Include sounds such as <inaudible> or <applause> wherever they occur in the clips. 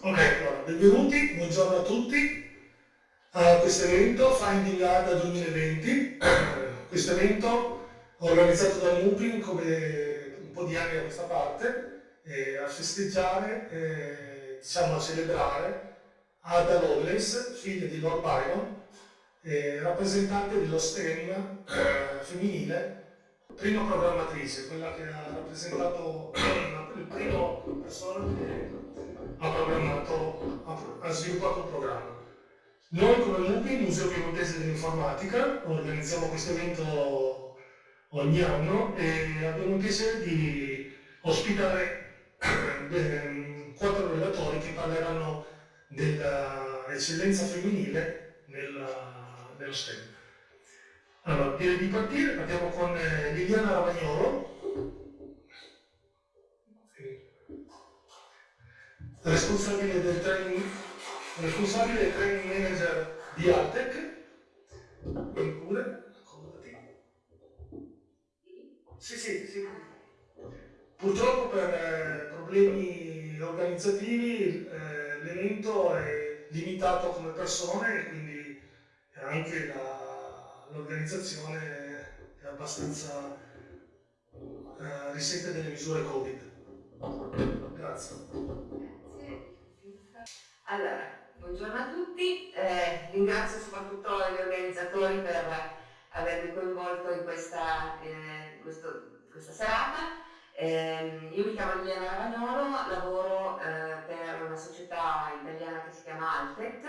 Ok, allora, benvenuti, buongiorno a tutti a questo evento Finding ADA 2020. questo evento organizzato da Mupin come un po' di anni da questa parte, eh, a festeggiare, eh, diciamo a celebrare Ada Lovelace, figlia di Lord Byron, eh, rappresentante dello STEM femminile prima programmatrice, quella che ha rappresentato <coughs> il primo persona che ha programmato, ha, sviluppato un programma. Noi come MUPI, Museo Piemontese dell'Informatica, organizziamo questo evento ogni anno e abbiamo il piacere di ospitare <coughs> ehm, quattro relatori che parleranno dell'eccellenza femminile nella, nello STEM. Allora, direi di partire, partiamo con eh, Liliana Ravagnolo, responsabile del training, responsabile del training manager di Altec. Pure, accomodati. Sì, sì, sì. Purtroppo per eh, problemi organizzativi eh, l'evento è limitato come persone e quindi anche l'organizzazione è abbastanza eh, risente delle misure Covid. Grazie. Allora, buongiorno a tutti, eh, ringrazio soprattutto gli organizzatori per avermi coinvolto in questa, eh, questo, questa serata. Eh, io mi chiamo Liliana Ravagnolo, lavoro eh, per una società italiana che si chiama Altec,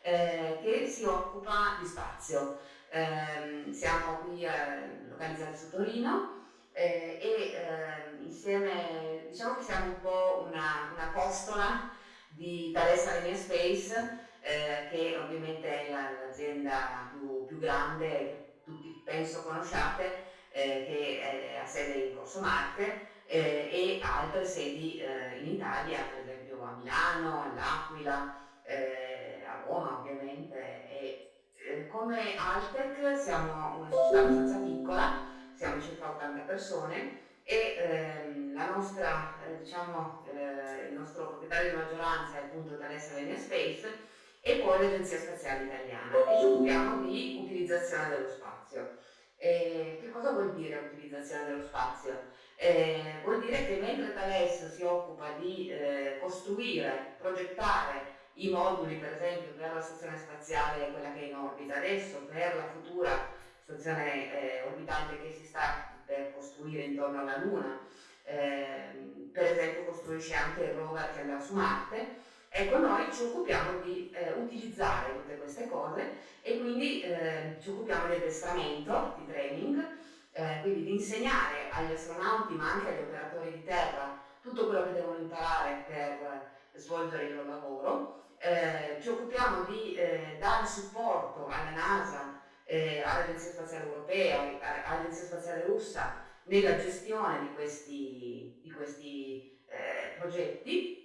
eh, che si occupa di spazio. Eh, siamo qui eh, localizzati su Torino eh, e ehm, insieme diciamo che siamo un po' una, una costola di Thales Alenia Space eh, che ovviamente è l'azienda più, più, grande tutti penso conosciate eh, che ha sede in Corso Marte eh, e altre sedi in Italia per esempio a Milano, all'Aquila, a Roma ovviamente e eh, come Altec siamo una società abbastanza piccola, siamo circa 80 persone e ehm, nostra, eh, diciamo, eh, il nostro proprietario di maggioranza è appunto Thales Alenia Space e poi l'Agenzia Spaziale Italiana e ci occupiamo di utilizzazione dello spazio. Eh, che cosa vuol dire utilizzazione dello spazio? Eh, vuol dire che mentre Thales si occupa di eh, costruire, progettare i moduli per esempio per la stazione spaziale, quella che è in orbita adesso, per la futura stazione eh, orbitante che si sta per costruire intorno alla Luna, eh, per esempio costruisce anche il rover che andrà su Marte, ecco noi ci occupiamo di eh, utilizzare tutte queste cose e quindi eh, ci occupiamo di addestramento, di training, eh, quindi di insegnare agli astronauti ma anche agli operatori di terra tutto quello che devono imparare per svolgere il loro lavoro. Eh, ci occupiamo di eh, dare supporto alla NASA, eh, all'Agenzia Spaziale Europea, all'Agenzia Spaziale Russa nella gestione di questi, di questi eh, progetti.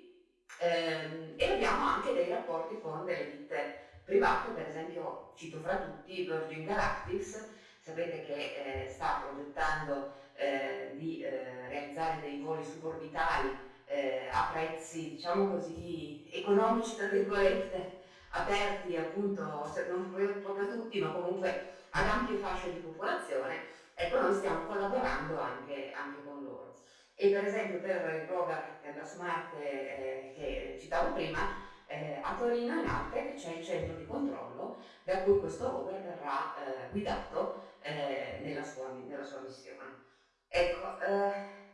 Ehm, e abbiamo anche dei rapporti con delle ditte private, per esempio cito fra tutti Virgin Galactics, sapete che eh, sta progettando eh, di realizzare dei voli suborbitali eh, a prezzi diciamo così economici tra virgolette aperti appunto non proprio a tutti ma comunque ad ampie fasce di popolazione ecco noi stiamo collaborando anche, anche con loro. E per esempio per il che andrà su Marte eh, che citavo prima eh, a Torino in Arte c'è il centro di controllo da cui questo rover verrà eh, guidato eh, nella sua, nella, sua, missione. Ecco eh,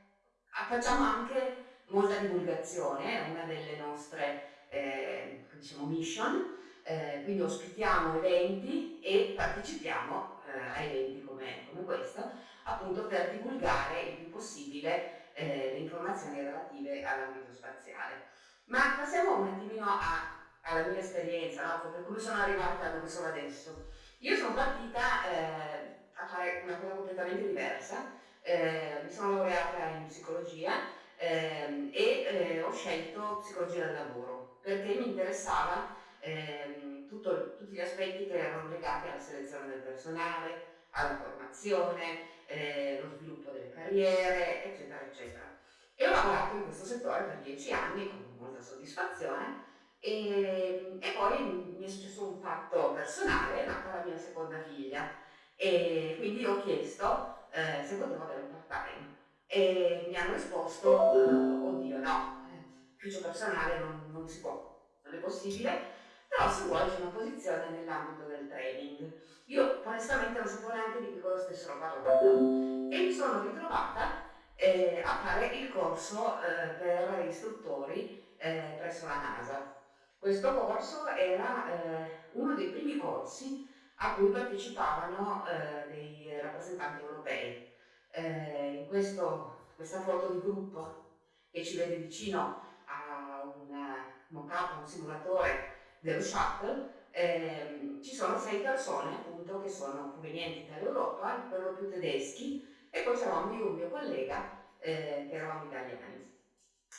facciamo anche molta divulgazione, una delle nostre eh, diciamo mission, eh, quindi ospitiamo eventi e partecipiamo eh, a eventi come, come, questo, appunto per divulgare il più possibile eh, le informazioni relative all'ambito spaziale. Ma passiamo un attimino a, alla mia esperienza, no? per cui sono arrivata dove sono adesso. Io sono partita eh, a fare una cosa completamente diversa, eh, mi sono laureata in psicologia ehm, e eh, ho scelto psicologia del lavoro perché mi interessava ehm, tutto, tutti gli aspetti che erano legati alla selezione del personale, alla formazione, eh, lo sviluppo delle carriere, eccetera, eccetera. E ho lavorato in questo settore per dieci anni con molta soddisfazione. E, e, poi mi è successo un fatto personale, è nata la mia seconda figlia e quindi ho chiesto eh, se potevo avere un part-time e mi hanno risposto, eh, oddio no, ufficio personale non, non si può, non è possibile, però se vuoi c'è una posizione nell'ambito del training. Io onestamente non sapevo neanche di che cosa stessero parlando e mi sono ritrovata eh, a fare il corso eh, per istruttori eh, presso la NASA. Questo corso era eh, uno dei primi corsi a cui partecipavano eh, dei rappresentanti europei. Eh, in questo, questa foto di gruppo che ci vede vicino mock-up, un simulatore dello shuttle, eh, ci sono sei persone appunto che sono provenienti dall'Europa, per lo più tedeschi, e poi c'eravamo io e un mio collega eh, che eravamo italiani.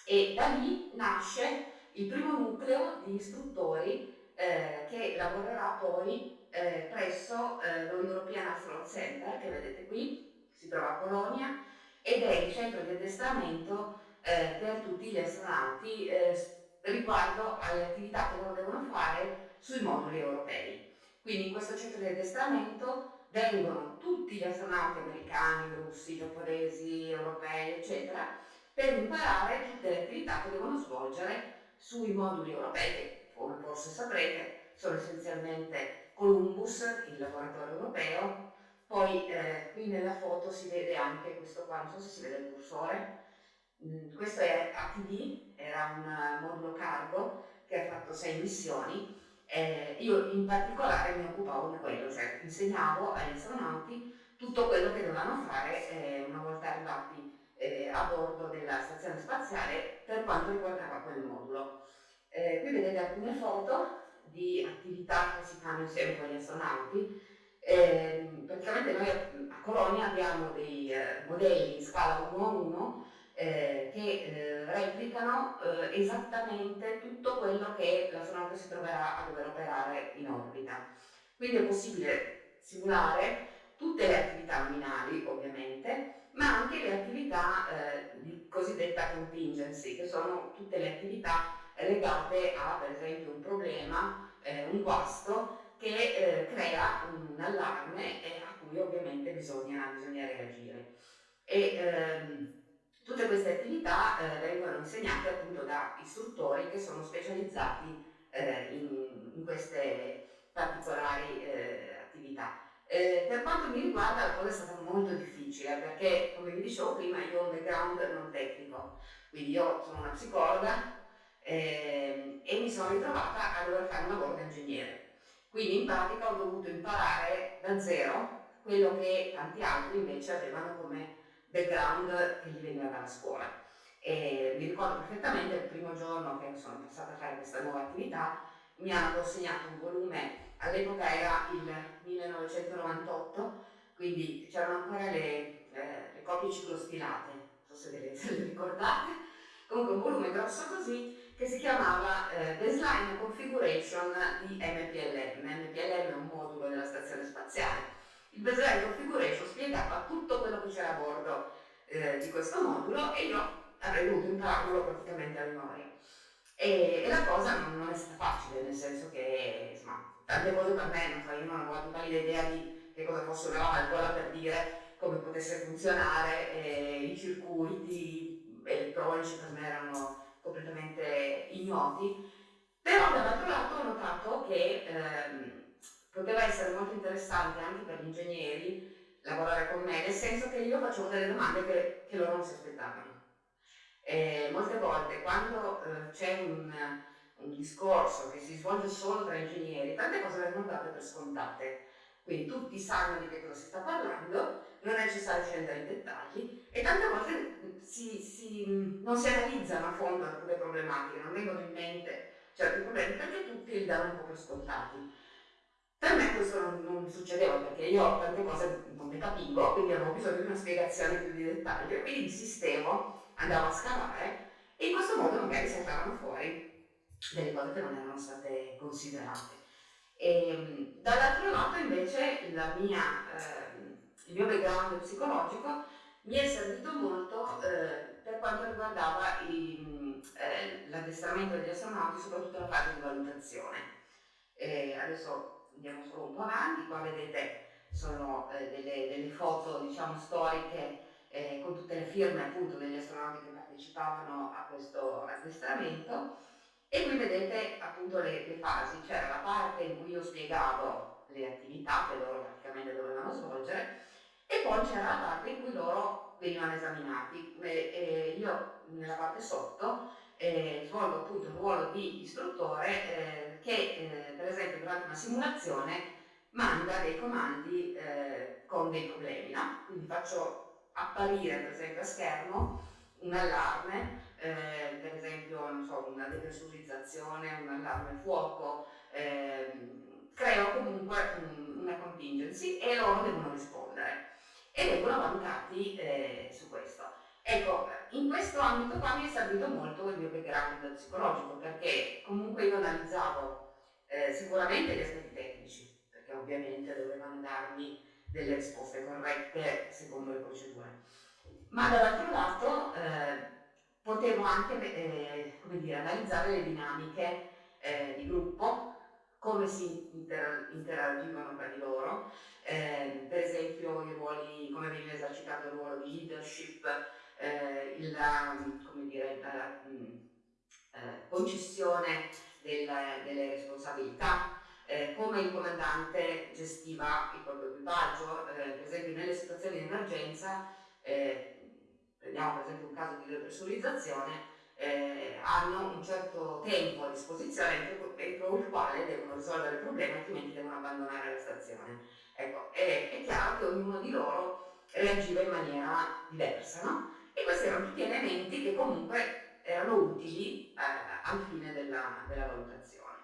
E da lì nasce il primo nucleo di istruttori eh, che lavorerà poi eh, presso eh, lo European Astronaut Center, che vedete qui, si trova a Colonia, ed è il centro di addestramento eh, per tutti gli astronauti eh, riguardo alle attività che loro devono fare sui moduli europei. Quindi in questo centro di addestramento vengono tutti gli astronauti americani, russi, giapponesi, europei, eccetera, per imparare tutte le attività che devono svolgere sui moduli europei, che come forse saprete sono essenzialmente Columbus, il laboratorio europeo, poi eh, qui nella foto si vede anche questo qua, non so se si vede il cursore, questo è ATD, era un modulo cargo che ha fatto sei missioni eh, io in particolare mi occupavo di quello, cioè insegnavo agli astronauti tutto quello che dovevano fare eh, una volta arrivati eh, a bordo della stazione spaziale per quanto riguardava quel modulo. Eh, qui vedete alcune foto di attività che si fanno insieme con gli astronauti. Ehm, praticamente noi a Colonia abbiamo dei eh, modelli in scala 1 a 1 eh, che eh, replicano eh, esattamente tutto quello che l'astronauta si troverà a dover operare in orbita. Quindi è possibile simulare tutte le attività nominali, ovviamente, ma anche le attività eh, cosiddetta contingency, che sono tutte le attività legate a, per esempio, un problema, eh, un guasto che eh, crea un allarme e a cui ovviamente bisogna, bisogna reagire. E, ehm, Tutte queste attività eh, vengono insegnate appunto da istruttori che sono specializzati eh, in, in, queste particolari eh, attività. Eh, per quanto mi riguarda la cosa è stata molto difficile perché, come vi dicevo prima, io ho un background non tecnico, quindi io sono una psicologa ehm, e mi sono ritrovata a dover fare un lavoro da ingegnere. Quindi in pratica ho dovuto imparare da zero quello che tanti altri invece avevano come background che gli veniva dalla scuola. E mi ricordo perfettamente il primo giorno che sono passata a fare questa nuova attività, mi hanno consegnato un volume, all'epoca era il 1998, quindi c'erano ancora le, eh, le copie ciclostilate, non so se ve le, <laughs> se le ricordate, comunque un volume grosso così che si chiamava eh, Baseline Configuration di MPLM. MPLM è un modulo della stazione spaziale il baseline configuration spiegava tutto quello che c'era a bordo eh, di questo modulo e io avrei dovuto impararlo praticamente a memoria. E, e, la cosa non, non, è stata facile, nel senso che insomma, tante cose per me, non so, io non avevo la totale idea di che cosa fosse una valvola per dire come potesse funzionare, eh, i circuiti elettronici per me erano completamente ignoti, però dall'altro lato ho notato che ehm, poteva essere molto interessante anche per gli ingegneri lavorare con me, nel senso che io facevo delle domande che, che loro non si aspettavano. E molte volte quando eh, c'è un, un, discorso che si svolge solo tra ingegneri, tante cose vengono date per scontate, quindi tutti sanno di che cosa si sta parlando, non è necessario scendere in dettagli e tante volte si, si, non si analizzano a fondo alcune problematiche, non vengono in mente certi problemi perché tutti li danno un po' per scontati. Per me questo non, non, succedeva perché io tante cose non ne capivo, quindi avevo bisogno di una spiegazione più di dettaglio, quindi insistevo, andavo a scavare e in questo modo magari saltavano fuori delle cose che non erano state considerate. E, dall'altro lato invece mia, eh, il mio background psicologico mi è servito molto eh, per quanto riguardava eh, l'addestramento degli astronauti, soprattutto la fase di valutazione. Eh, adesso andiamo solo un po' avanti, qua vedete sono eh, delle, delle, foto diciamo, storiche eh, con tutte le firme appunto degli astronauti che partecipavano a questo addestramento e qui vedete appunto le, le fasi, c'era la parte in cui io spiegavo le attività che loro praticamente dovevano svolgere e poi c'era la parte in cui loro venivano esaminati. E, e io nella parte sotto eh, svolgo appunto il ruolo di istruttore eh, che eh, per esempio durante una simulazione manda dei comandi eh, con dei problemi, no? quindi faccio apparire per esempio a schermo un allarme, eh, per esempio so, una depressurizzazione, un allarme fuoco, ehm, creo comunque un, una contingency e loro devono rispondere e vengono valutati eh, su questo. Ecco, in questo ambito qua mi è servito molto il mio background psicologico perché comunque io analizzavo eh, sicuramente gli aspetti tecnici, perché ovviamente dovevano darmi delle risposte corrette secondo le procedure, ma dall'altro lato eh, potevo anche eh, dire, analizzare le dinamiche eh, di gruppo, come si inter interagivano tra di loro, eh, per esempio i ruoli, come veniva esercitato il ruolo di leadership, eh, il, come dire, la mm, eh, concessione del, delle responsabilità, eh, come il comandante gestiva il proprio equipaggio, eh, per esempio nelle situazioni di emergenza, eh, prendiamo per esempio un caso di depressurizzazione, eh, hanno un certo tempo a disposizione entro il quale devono risolvere il problema, altrimenti devono abbandonare la stazione. Ecco, è, è chiaro che ognuno di loro reagiva in maniera diversa, no? E questi erano tutti elementi che comunque erano utili eh, al fine della, della, valutazione.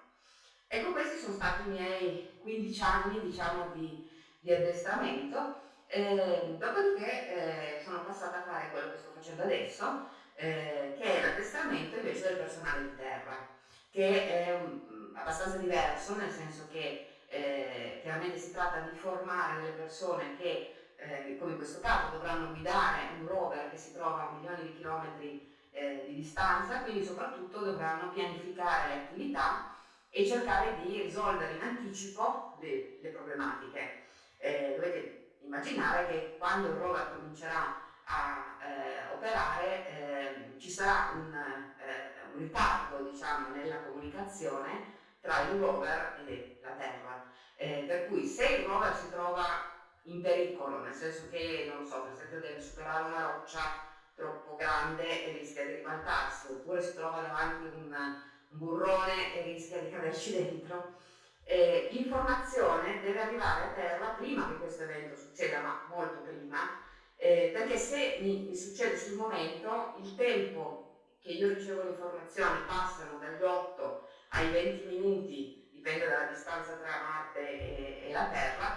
Ecco, questi sono stati i miei 15 anni, diciamo, di, di addestramento, eh, dopodiché eh, sono passata a fare quello che sto facendo adesso, eh, che è l'addestramento invece del personale di terra, che è um, abbastanza diverso, nel senso che eh, chiaramente si tratta di formare delle persone che, eh, come in questo caso, dovranno guidare un rover che si trova a milioni di chilometri eh, di distanza, quindi soprattutto dovranno pianificare le attività e cercare di risolvere in anticipo le, le problematiche. Eh, dovete immaginare che quando il rover comincerà a eh, operare eh, ci sarà un, eh, un ritardo diciamo, nella comunicazione tra il rover e la Terra. Eh, per cui se il rover si trova in pericolo, nel senso che, non so, per esempio deve superare una roccia troppo grande e rischia di ribaltarsi, oppure si trova davanti un, burrone e rischia di caderci <laughs> dentro, eh, l'informazione deve arrivare a terra prima che questo evento succeda, ma molto prima, eh, perché se mi, succede sul momento, il tempo che io ricevo le informazioni passano dagli 8 ai 20 minuti, dipende dalla distanza tra Marte e, e la Terra,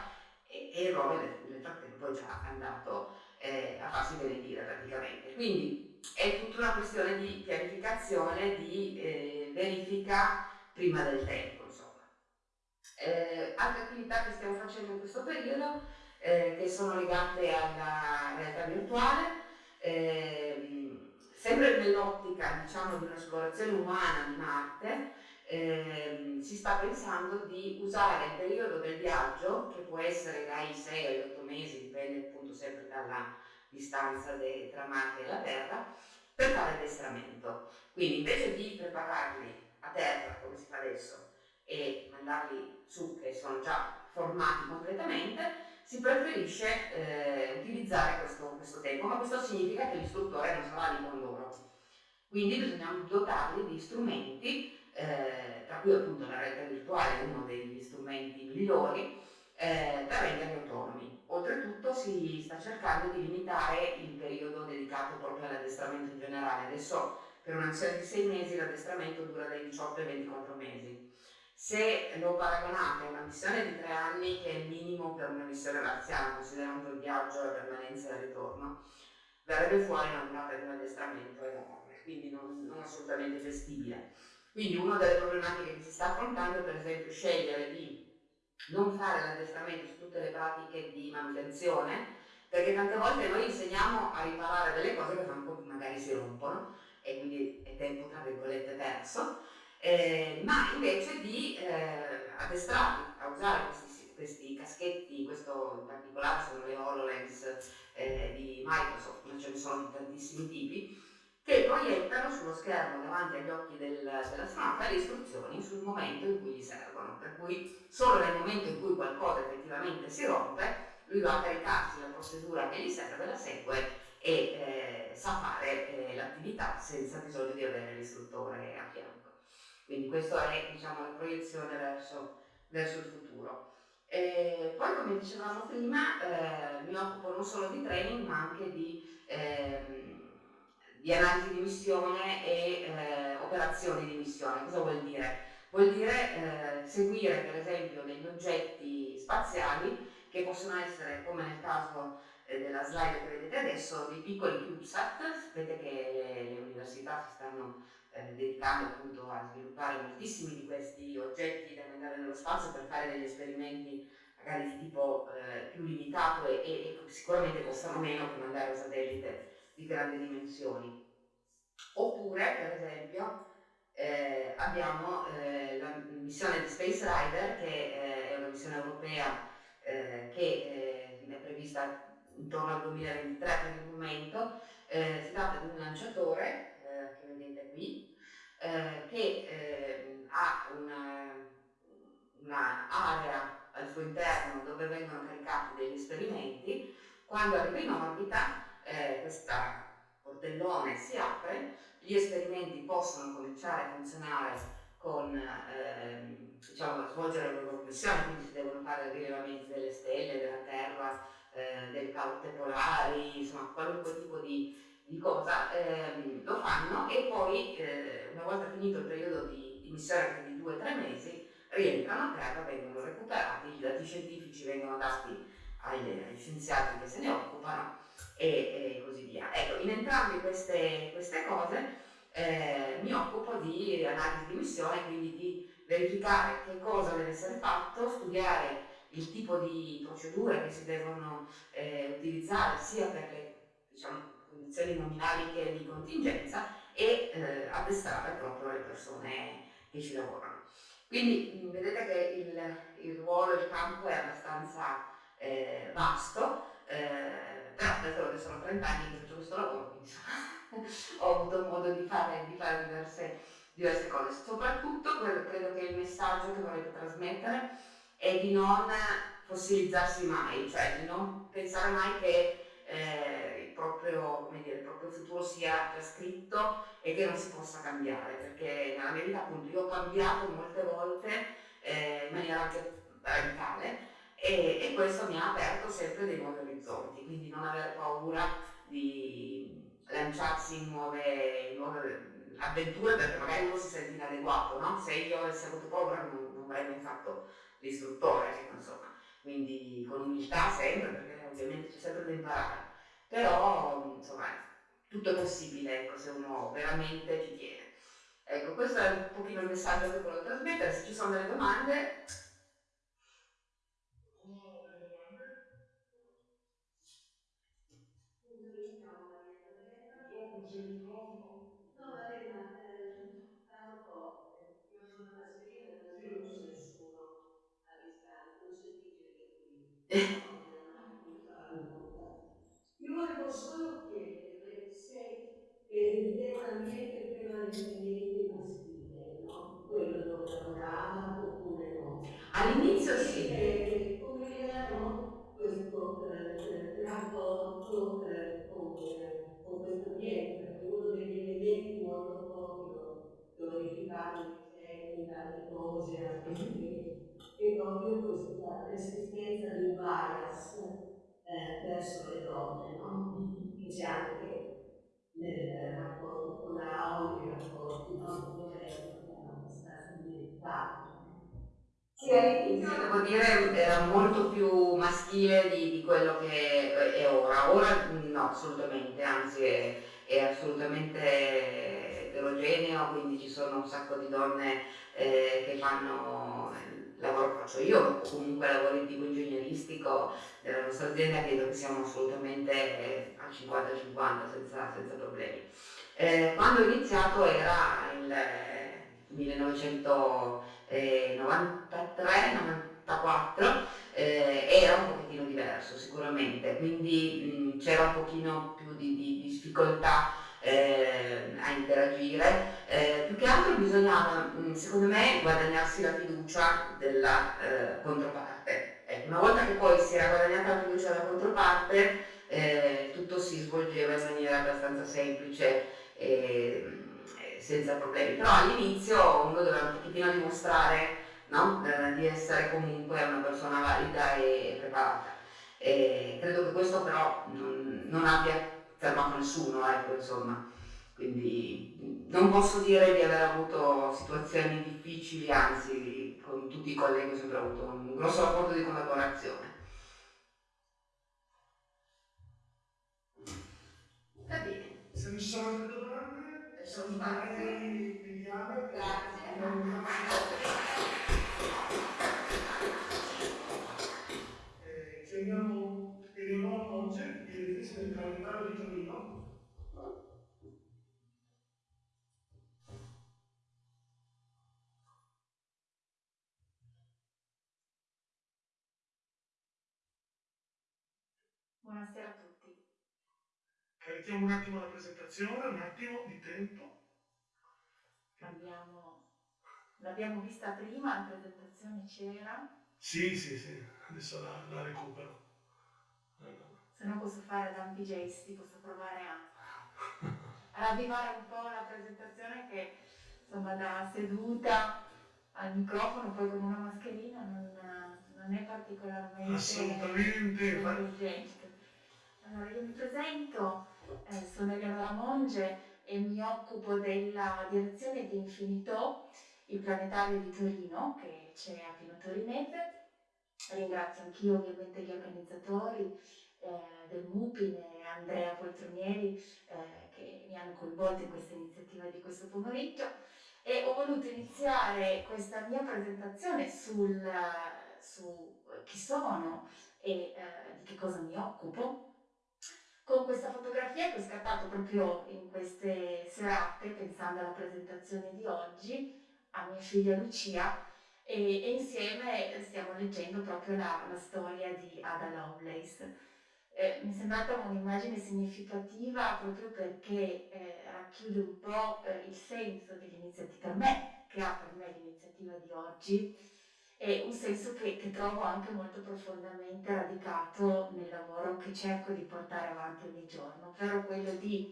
e, e rover nel frattempo è già andato eh, a farsi benedire praticamente. Quindi è tutta una questione di pianificazione, di eh, verifica prima del tempo. Insomma. Eh, altre attività che stiamo facendo in questo periodo eh, che sono legate alla realtà virtuale, eh, sempre nell'ottica diciamo, di un'esplorazione umana di Marte, eh, si sta pensando di usare il periodo del viaggio, che può essere dai 6 agli 8 mesi, dipende appunto sempre dalla distanza de, tra Marte e la Terra, per fare addestramento. Quindi invece di prepararli a terra, come si fa adesso, e mandarli su, che sono già formati completamente, si preferisce eh, utilizzare questo, questo, tempo, ma questo significa che l'istruttore non sarà lì con loro. Quindi bisogna dotarli di strumenti, eh, tra cui appunto la realtà virtuale è uno degli strumenti migliori, eh, per renderli autonomi. Oltretutto si sta cercando di limitare il periodo dedicato proprio all'addestramento in generale. Adesso per una missione di 6 mesi l'addestramento dura dai 18 ai 24 mesi se lo paragonate a una missione di tre anni, che è il minimo per una missione marziana, considerando il viaggio, la permanenza e il ritorno, verrebbe fuori una durata di un addestramento enorme, quindi non, non assolutamente gestibile. Quindi una delle problematiche che si sta affrontando è per esempio scegliere di non fare l'addestramento su tutte le pratiche di manutenzione, perché tante volte noi insegniamo si rompono e quindi è tempo tra virgolette perso, eh, ma invece di eh, addestrarli a usare questi, questi, caschetti, questo in particolare sono le HoloLens eh, di Microsoft, ma ce ne sono di tantissimi tipi, che proiettano sullo schermo davanti agli occhi del, dell'astronauta le istruzioni sul momento in cui gli servono, per cui solo nel momento in cui qualcosa effettivamente si rompe, lui va a caricarsi la procedura che gli serve, la segue e eh, sa fare eh, l'attività senza bisogno di avere l'istruttore a fianco. Quindi questa è diciamo, la proiezione verso, verso il futuro. E poi come dicevamo prima eh, mi occupo non solo di training ma anche di, ehm, di analisi di missione e eh, operazioni di missione. Cosa vuol dire? Vuol dire eh, seguire per esempio degli oggetti spaziali che possono essere, come nel caso eh, della slide che vedete adesso, dei piccoli CubeSat. Sapete che le, università si stanno eh, dedicando appunto a sviluppare moltissimi di questi oggetti da mandare nello spazio per fare degli esperimenti magari di tipo eh, più limitato e, e, e, sicuramente costano meno che mandare un satellite di grandi dimensioni. Oppure, per esempio, eh, abbiamo eh, la missione di Space Rider, che eh, è una missione europea eh, che eh, è prevista intorno al 2023 per il momento. si tratta di un lanciatore che vedete qui, che ha un'area al suo interno dove vengono caricati degli esperimenti, quando arriva in orbita eh, questo portellone si apre, gli esperimenti possono cominciare a funzionare con, eh, diciamo, svolgere le loro missioni, quindi si devono fare rilevamenti delle stelle, della Terra, eh, delle caute polari, insomma qualunque tipo di, di cosa, ehm, lo fanno e poi eh, una volta finito il periodo di, di missione, o tre mesi, rientrano a terra, vengono recuperati, i dati scientifici vengono dati agli, agli scienziati che se ne occupano e, e così via. Ecco, in entrambe queste, queste cose eh, mi occupo di analisi di missione, quindi di verificare che cosa deve essere fatto, studiare il tipo di procedure che si devono eh, utilizzare sia per le diciamo, condizioni nominali che di contingenza e eh, addestrare proprio le persone che ci lavorano. Quindi mm, vedete che il, il ruolo, il campo è abbastanza eh, vasto, eh, però d'altronde sono 30 anni che faccio questo lavoro, quindi <laughs> ho avuto modo di fare, di fare diverse, diverse, cose. Soprattutto quello, credo che il messaggio che volete trasmettere è di non fossilizzarsi mai, cioè di non pensare mai che eh, il, proprio, dire, il, proprio, futuro sia già scritto e che non si possa cambiare, perché nella mia vita appunto io ho cambiato molte volte eh, in maniera anche radicale e, e, questo mi ha aperto sempre dei nuovi orizzonti, quindi non avere paura di lanciarsi in nuove, in nuove avventure perché magari uno si sente inadeguato, no? se io avessi avuto paura non, non avrei mai fatto l'istruttore, insomma quindi con umiltà sempre, perché ovviamente c'è sempre da imparare, però insomma tutto è possibile ecco, se uno veramente ci tiene. Ecco, questo è un pochino il messaggio che volevo trasmettere, se ci sono delle domande. Yeah. <laughs> All'inizio devo dire era molto più maschile di, di, quello che è ora. Ora no, assolutamente, anzi è, è assolutamente eterogeneo, quindi ci sono un sacco di donne eh, che fanno lavoro che faccio io, comunque lavoro di tipo ingegneristico della nostra azienda, credo che siamo assolutamente eh, al 50-50 senza, senza, problemi. Eh, quando ho iniziato era il 1993-94, eh, era un pochettino diverso sicuramente, quindi c'era un pochino più di, di, di difficoltà eh, a interagire, eh, più che altro bisognava, mm, secondo me, guadagnarsi la fiducia della eh, controparte. Ecco, una volta che poi si era guadagnata la fiducia della controparte, eh, tutto si svolgeva in maniera abbastanza semplice e senza problemi. Però all'inizio uno doveva un pochettino dimostrare no? Eh, di essere comunque una persona valida e preparata. E credo che questo però non, non abbia fermato nessuno, ecco, insomma. Quindi non posso dire di aver avuto situazioni difficili, anzi con tutti i colleghi ho sempre avuto un grosso rapporto di collaborazione. Va bene. Se non ci sono altre domande. Grazie. Carichiamo un attimo la presentazione, un attimo di tempo. Abbiamo, l'abbiamo vista prima, la presentazione c'era. Sì, sì, sì, adesso la, la recupero. Se no posso fare ampi gesti, posso provare a, a ravvivare un po' la presentazione che insomma da seduta al microfono poi con una mascherina non, non è particolarmente assolutamente allora io mi presento eh, sono Eleonora Monge e mi occupo della direzione di Infinito il planetario di Torino che c'è a Pino Torinese ringrazio anch'io ovviamente gli organizzatori eh, del MUPIN e Andrea Poltronieri eh, che mi hanno coinvolto in questa iniziativa di questo pomeriggio. E ho voluto iniziare questa mia presentazione sul, su chi sono e eh, di che cosa mi occupo con questa fotografia che ho scattato proprio in queste serate pensando alla presentazione di oggi a mia figlia Lucia e, e insieme stiamo leggendo proprio la, la storia di Ada Lovelace. Eh, mi è sembrata un'immagine significativa proprio perché eh, racchiude un po' eh, il senso dell'iniziativa, me, che ha per me l'iniziativa di oggi, e un senso che, che, trovo anche molto profondamente radicato nel lavoro che cerco di portare avanti ogni giorno, ovvero quello di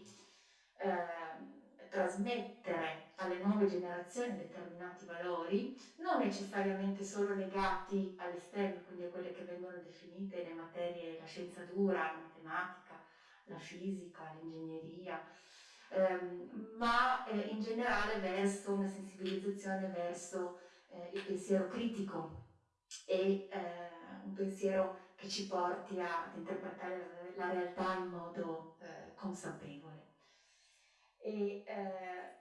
ehm, trasmettere alle nuove generazioni determinati valori, non necessariamente solo legati all'esterno, quindi a quelle che vengono definite le materie, la scienza dura, la matematica, la fisica, l'ingegneria, ehm, ma eh, in generale verso una sensibilizzazione verso eh, il pensiero critico e eh, un pensiero che ci porti ad interpretare la, realtà in modo eh, consapevole. E, eh,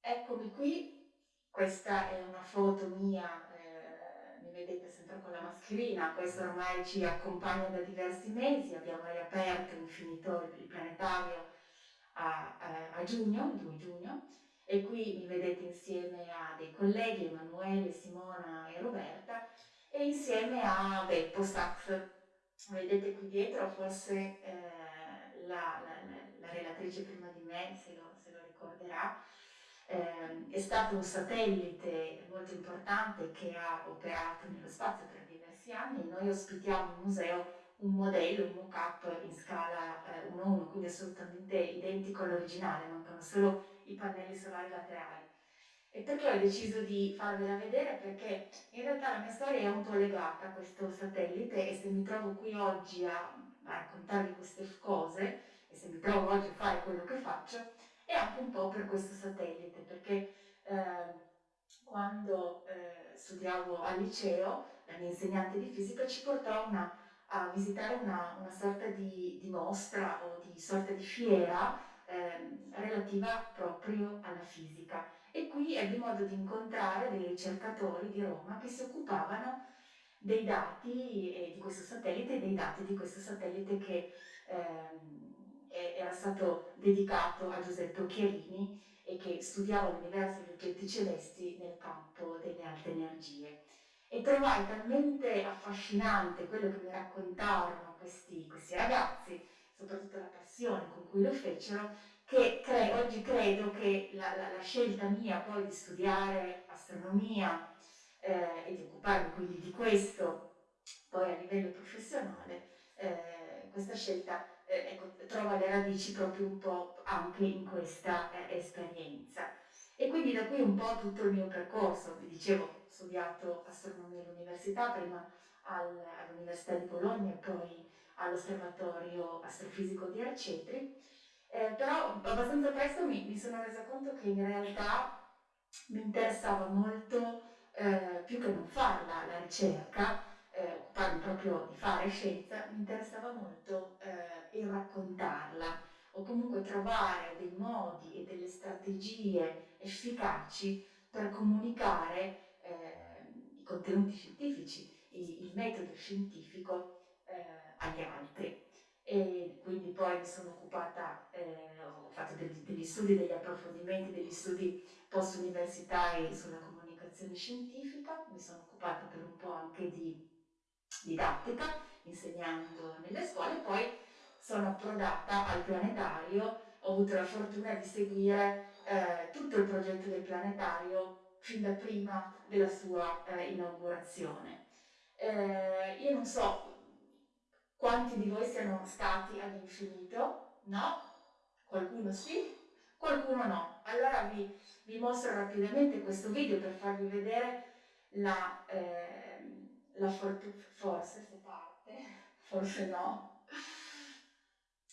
eccomi qui, questa è una foto mia, eh, mi vedete sempre con la mascherina, questo ormai ci accompagna da diversi mesi, abbiamo riaperto Infinito, il planetario, a, a, a giugno, il 2 giugno, e qui mi vedete insieme a dei colleghi, Emanuele, Simona e Roberta, e insieme a Beppo Sachs. Vedete qui dietro forse eh, la, la, la, relatrice prima di me, se lo, se lo ricorderà, eh, è stato un satellite molto importante che ha operato nello spazio per diversi anni. Noi ospitiamo in museo un modello, un mock-up in scala eh, 1-1, quindi assolutamente identico all'originale, mancano solo i pannelli solari laterali. E perché ho deciso di farvela vedere? Perché in realtà la mia storia è un po' legata a questo satellite e se mi trovo qui oggi a, a raccontarvi queste cose e se mi trovo oggi a fare quello che faccio è anche un po' per questo satellite, perché eh, quando eh, studiavo al liceo la mia insegnante di fisica ci portò una, a visitare una, una sorta di, di, mostra o di sorta di fiera eh, relativa proprio alla fisica. E qui ebbi modo di incontrare dei ricercatori di Roma che si occupavano dei dati eh, di questo satellite e dei dati di questo satellite che ehm, era stato dedicato a Giuseppe Occhiarini e che studiava l'universo degli oggetti celesti nel campo delle alte energie. E trovai talmente affascinante quello che mi raccontarono questi, questi ragazzi, soprattutto la passione con cui lo fecero, che cre- oggi credo che la, la, la, scelta mia poi di studiare astronomia eh, e di occuparmi quindi di questo poi a livello professionale, eh, questa scelta eh, ecco, trova le radici proprio un po' anche in questa eh, esperienza. E quindi da qui un po' tutto il mio percorso, vi dicevo, ho studiato astronomia all'università, prima al, all'Università di Bologna e poi all'Osservatorio Astrofisico di Arcetri, eh, però abbastanza presto mi, mi, sono resa conto che in realtà mi interessava molto, eh, più che non farla, la ricerca, eh, occuparmi proprio di fare scienza, mi interessava molto eh, il raccontarla o comunque trovare dei modi e delle strategie efficaci per comunicare eh, i contenuti scientifici, il, il metodo scientifico eh, agli altri. E quindi poi mi sono occupata, eh, ho fatto degli, degli, studi, degli approfondimenti, degli studi post-universitari sulla comunicazione scientifica, mi sono occupata per un po' anche di didattica, insegnando nelle scuole, poi sono approdata al planetario, ho avuto la fortuna di seguire eh, tutto il progetto del planetario fin da prima della sua eh, inaugurazione. Eh, io non so quanti di voi siano stati all'infinito, no? Qualcuno sì, qualcuno no. Allora vi, vi mostro rapidamente questo video per farvi vedere la, eh, la fortuna, forse se parte, <laughs> forse no.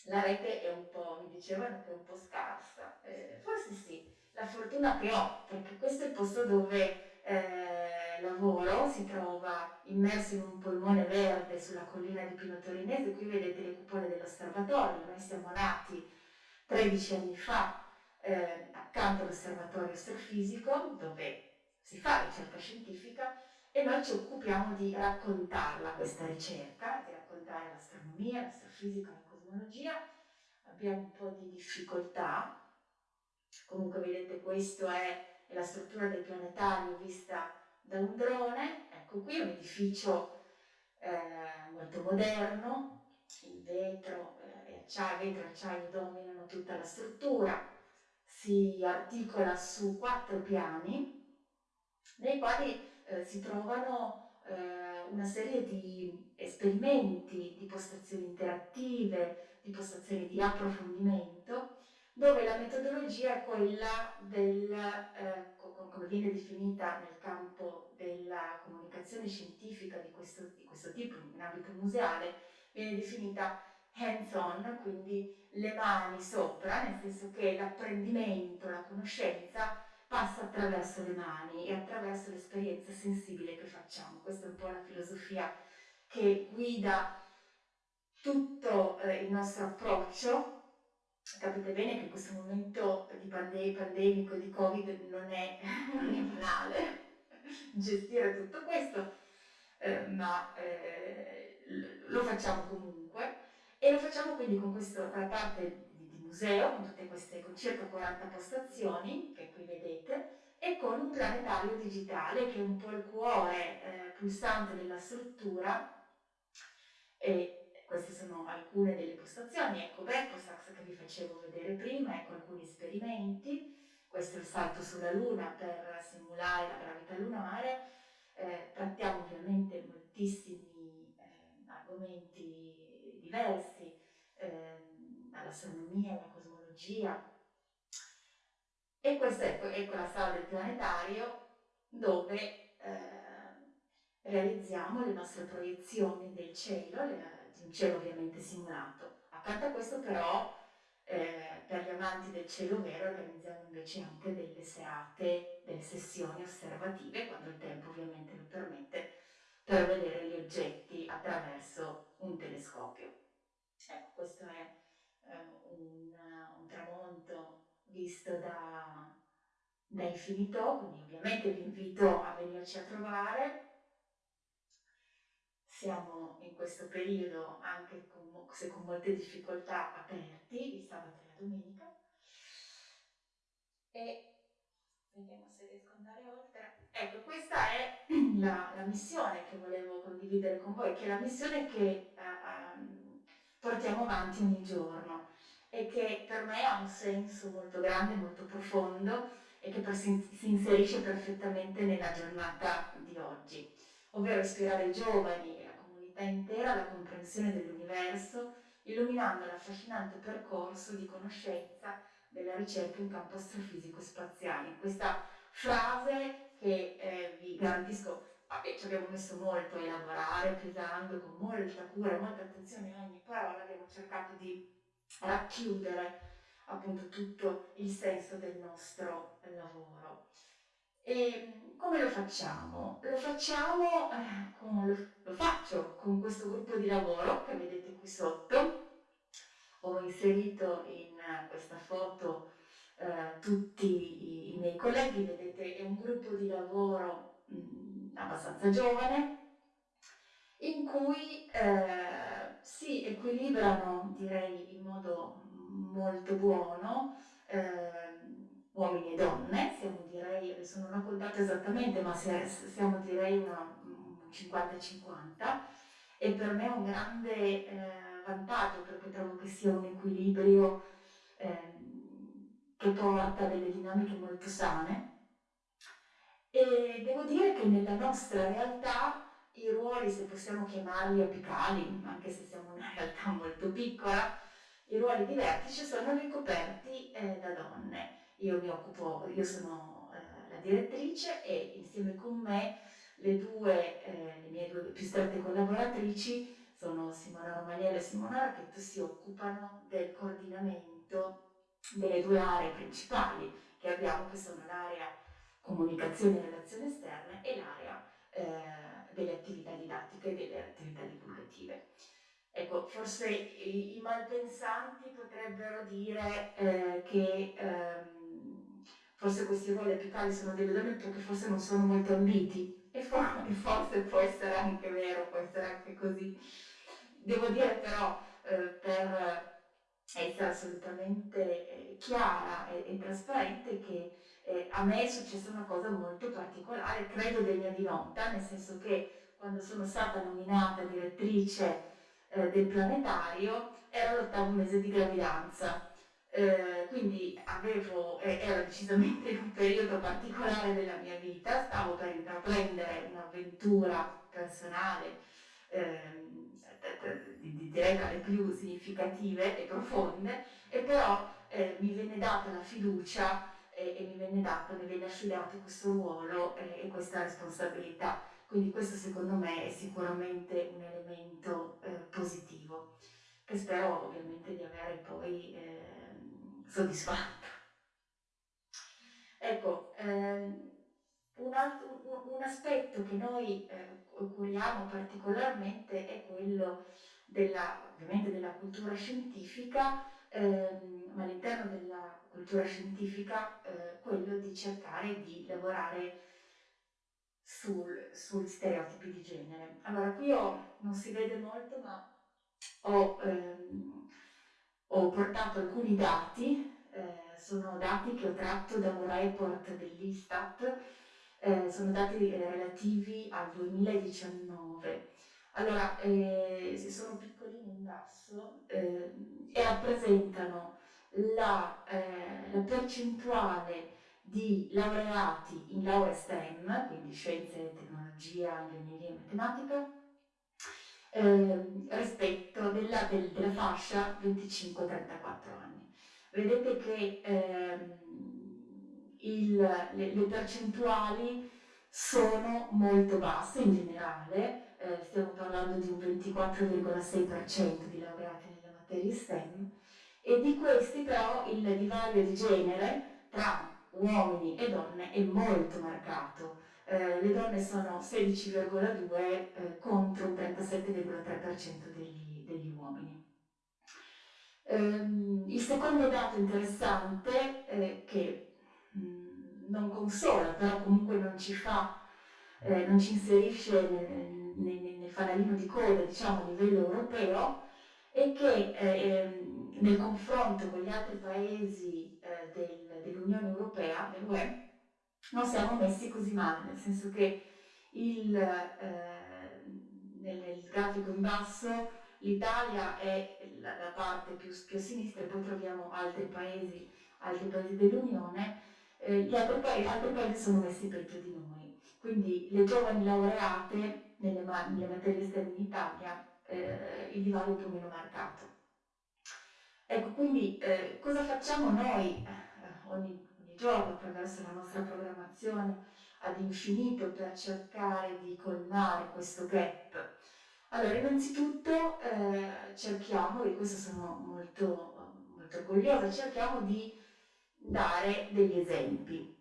La rete è un po', mi dicevano che è un po' scarsa, eh, forse sì, la fortuna che ho, perché questo è il posto dove eh, lavoro, si trova immerso in un polmone verde sulla collina di Pino Torinese, qui vedete le cupole dell'osservatorio, noi siamo nati 13 anni fa eh, accanto all'osservatorio astrofisico dove si fa ricerca scientifica e noi ci occupiamo di raccontarla questa ricerca, di raccontare l'astronomia, l'astrofisica, la cosmologia. Abbiamo un po' di difficoltà, comunque vedete questa è, è la struttura del planetario vista da un drone, ecco qui è un edificio eh, molto moderno, il vetro eh, e acciaio, vetro e acciaio dominano tutta la struttura, si articola su quattro piani nei quali eh, si trovano eh, una serie di esperimenti, di postazioni interattive, di postazioni di approfondimento, dove la metodologia è quella del, eh, come viene definita nel campo della comunicazione scientifica di questo, di questo tipo, in ambito museale, viene definita hands-on, quindi le mani sopra, nel senso che l'apprendimento, la conoscenza passa attraverso le mani e attraverso l'esperienza sensibile che facciamo. Questa è un po' la filosofia che guida tutto eh, il nostro approccio. Capite bene che questo momento di pande- pandemico di Covid non è, non è banale gestire tutto questo, eh, ma eh, lo facciamo comunque e lo facciamo quindi con questa parte museo con tutte queste con circa 40 postazioni che qui vedete e con un planetario digitale che è un po' il cuore eh, pulsante della struttura e queste sono alcune delle postazioni, ecco Bepposax che vi facevo vedere prima, ecco alcuni esperimenti, questo è il salto sulla Luna per simulare la gravità lunare, eh, trattiamo ovviamente moltissimi eh, argomenti diversi, eh, all'astronomia, alla cosmologia. E questa ecco, ecco la sala del planetario dove eh, realizziamo le nostre proiezioni del cielo, le, un cielo ovviamente simulato. Accanto a questo però eh, per gli amanti del cielo vero organizziamo invece anche delle serate, delle sessioni osservative, quando il tempo ovviamente lo permette, per vedere gli oggetti attraverso un telescopio. Ecco, questo è eh, un, un, tramonto visto da, da Infinito, quindi ovviamente vi invito a venirci a trovare. Siamo in questo periodo, anche con, se con molte difficoltà, aperti, il sabato e la domenica. E vediamo se riesco ad andare oltre. Ecco, questa è <clears throat> la, la, missione che volevo condividere con voi, che è la missione che uh, portiamo avanti ogni giorno e che per me ha un senso molto grande, molto profondo e che si, si inserisce perfettamente nella giornata di oggi, ovvero ispirare i giovani e la comunità intera alla comprensione dell'universo, illuminando l'affascinante percorso di conoscenza della ricerca in campo astrofisico spaziale. Questa frase che eh, vi garantisco vabbè, ci abbiamo messo molto a elaborare, pesando con molta cura, molta attenzione a ogni parola, abbiamo cercato di racchiudere appunto tutto il senso del nostro lavoro. E come lo facciamo? Lo facciamo, eh, con, lo, faccio con questo gruppo di lavoro che vedete qui sotto. Ho inserito in questa foto eh, tutti i, miei colleghi, vedete è un gruppo di lavoro mh, abbastanza giovane in cui eh, si equilibrano, direi in modo molto buono, eh, uomini e donne, siamo direi, adesso non ho contato esattamente, ma siamo direi una, un 50-50 e per me è un grande eh, vantaggio perché trovo che sia un equilibrio eh, che porta delle dinamiche molto sane e devo dire che nella nostra realtà i ruoli, se possiamo chiamarli apicali, anche se siamo una <laughs> realtà molto piccola, i ruoli di vertice sono ricoperti eh, da donne. Io mi occupo, io sono eh, la direttrice e insieme con me le due, eh, le mie due più strette collaboratrici sono Simona Romaniello e Simona Racchetto, si occupano del coordinamento delle due aree principali che abbiamo, che sono l'area comunicazione e relazioni esterne e l'area eh, delle attività didattiche e delle attività divulgative. Ecco, forse i, i malpensanti potrebbero dire eh, che ehm, forse questi ruoli apicali sono delle donne perché forse non sono molto ambiti e, for- forse può essere anche vero, può essere anche così. Devo dire però eh, per essere assolutamente eh, chiara e, e, trasparente che eh, a me è successa una cosa molto particolare, credo degna di nota, nel senso che quando sono stata nominata direttrice eh, del planetario era l'ottavo mese di gravidanza. Eh, quindi avevo, eh, era decisamente un periodo particolare della mia vita, stavo per intraprendere un'avventura personale ehm, direi tra le più significative e profonde, e però eh, mi venne data la fiducia e, mi venne dato, mi venne affidato questo ruolo e, e questa responsabilità. Quindi questo secondo me è sicuramente un elemento eh, positivo, che spero ovviamente di avere poi soddisfatto. Ecco, ehm, un, altro, un, aspetto che noi eh, curiamo particolarmente è quello della, ovviamente della cultura scientifica, ehm, ma all'interno della cultura scientifica eh, quello di cercare di lavorare sul, sugli stereotipi di genere. Allora, qui ho, non si vede molto, ma ho, ehm, ho portato alcuni dati, eh, sono dati che ho tratto da un report dell'Istat, eh, sono dati relativi al 2019. Allora, eh, sono piccolini in basso eh, e rappresentano la, eh, la percentuale di laureati in laurea STEM, quindi scienze, tecnologia, ingegneria e matematica, eh, rispetto della, del, della fascia 25-34 anni. Vedete che ehm, il, le, le, percentuali sono molto basse in generale, eh, stiamo parlando di un 24,6% di laureati nelle materie STEM, e di questi però il divario di genere tra uomini e donne è molto marcato. Eh, le donne sono 16,2 eh, contro un 37,3% degli, degli, uomini. Ehm, il secondo dato interessante, eh, che mh, mm, non consola, però comunque non ci fa, eh, non ci inserisce nel, nel, nel, fanalino di coda, diciamo, a livello europeo, è che eh, ehm, nel confronto con gli altri paesi del, dell'Unione Europea, dell'UE, non siamo messi così male, nel senso che il, eh, nel, nel grafico in basso l'Italia è la, la parte più, più, a sinistra e poi troviamo altri paesi, altri paesi dell'Unione, eh, gli altri paesi, altri paesi sono messi peggio di noi. Quindi le giovani laureate nelle, nelle materie esterne in Italia eh, il divario è un po' meno marcato. Ecco, quindi eh, cosa facciamo noi eh, ogni, giorno attraverso la nostra programmazione ad infinito per cercare di colmare questo gap? Allora, innanzitutto eh, cerchiamo, e questo sono molto, molto orgogliosa, cerchiamo di dare degli esempi.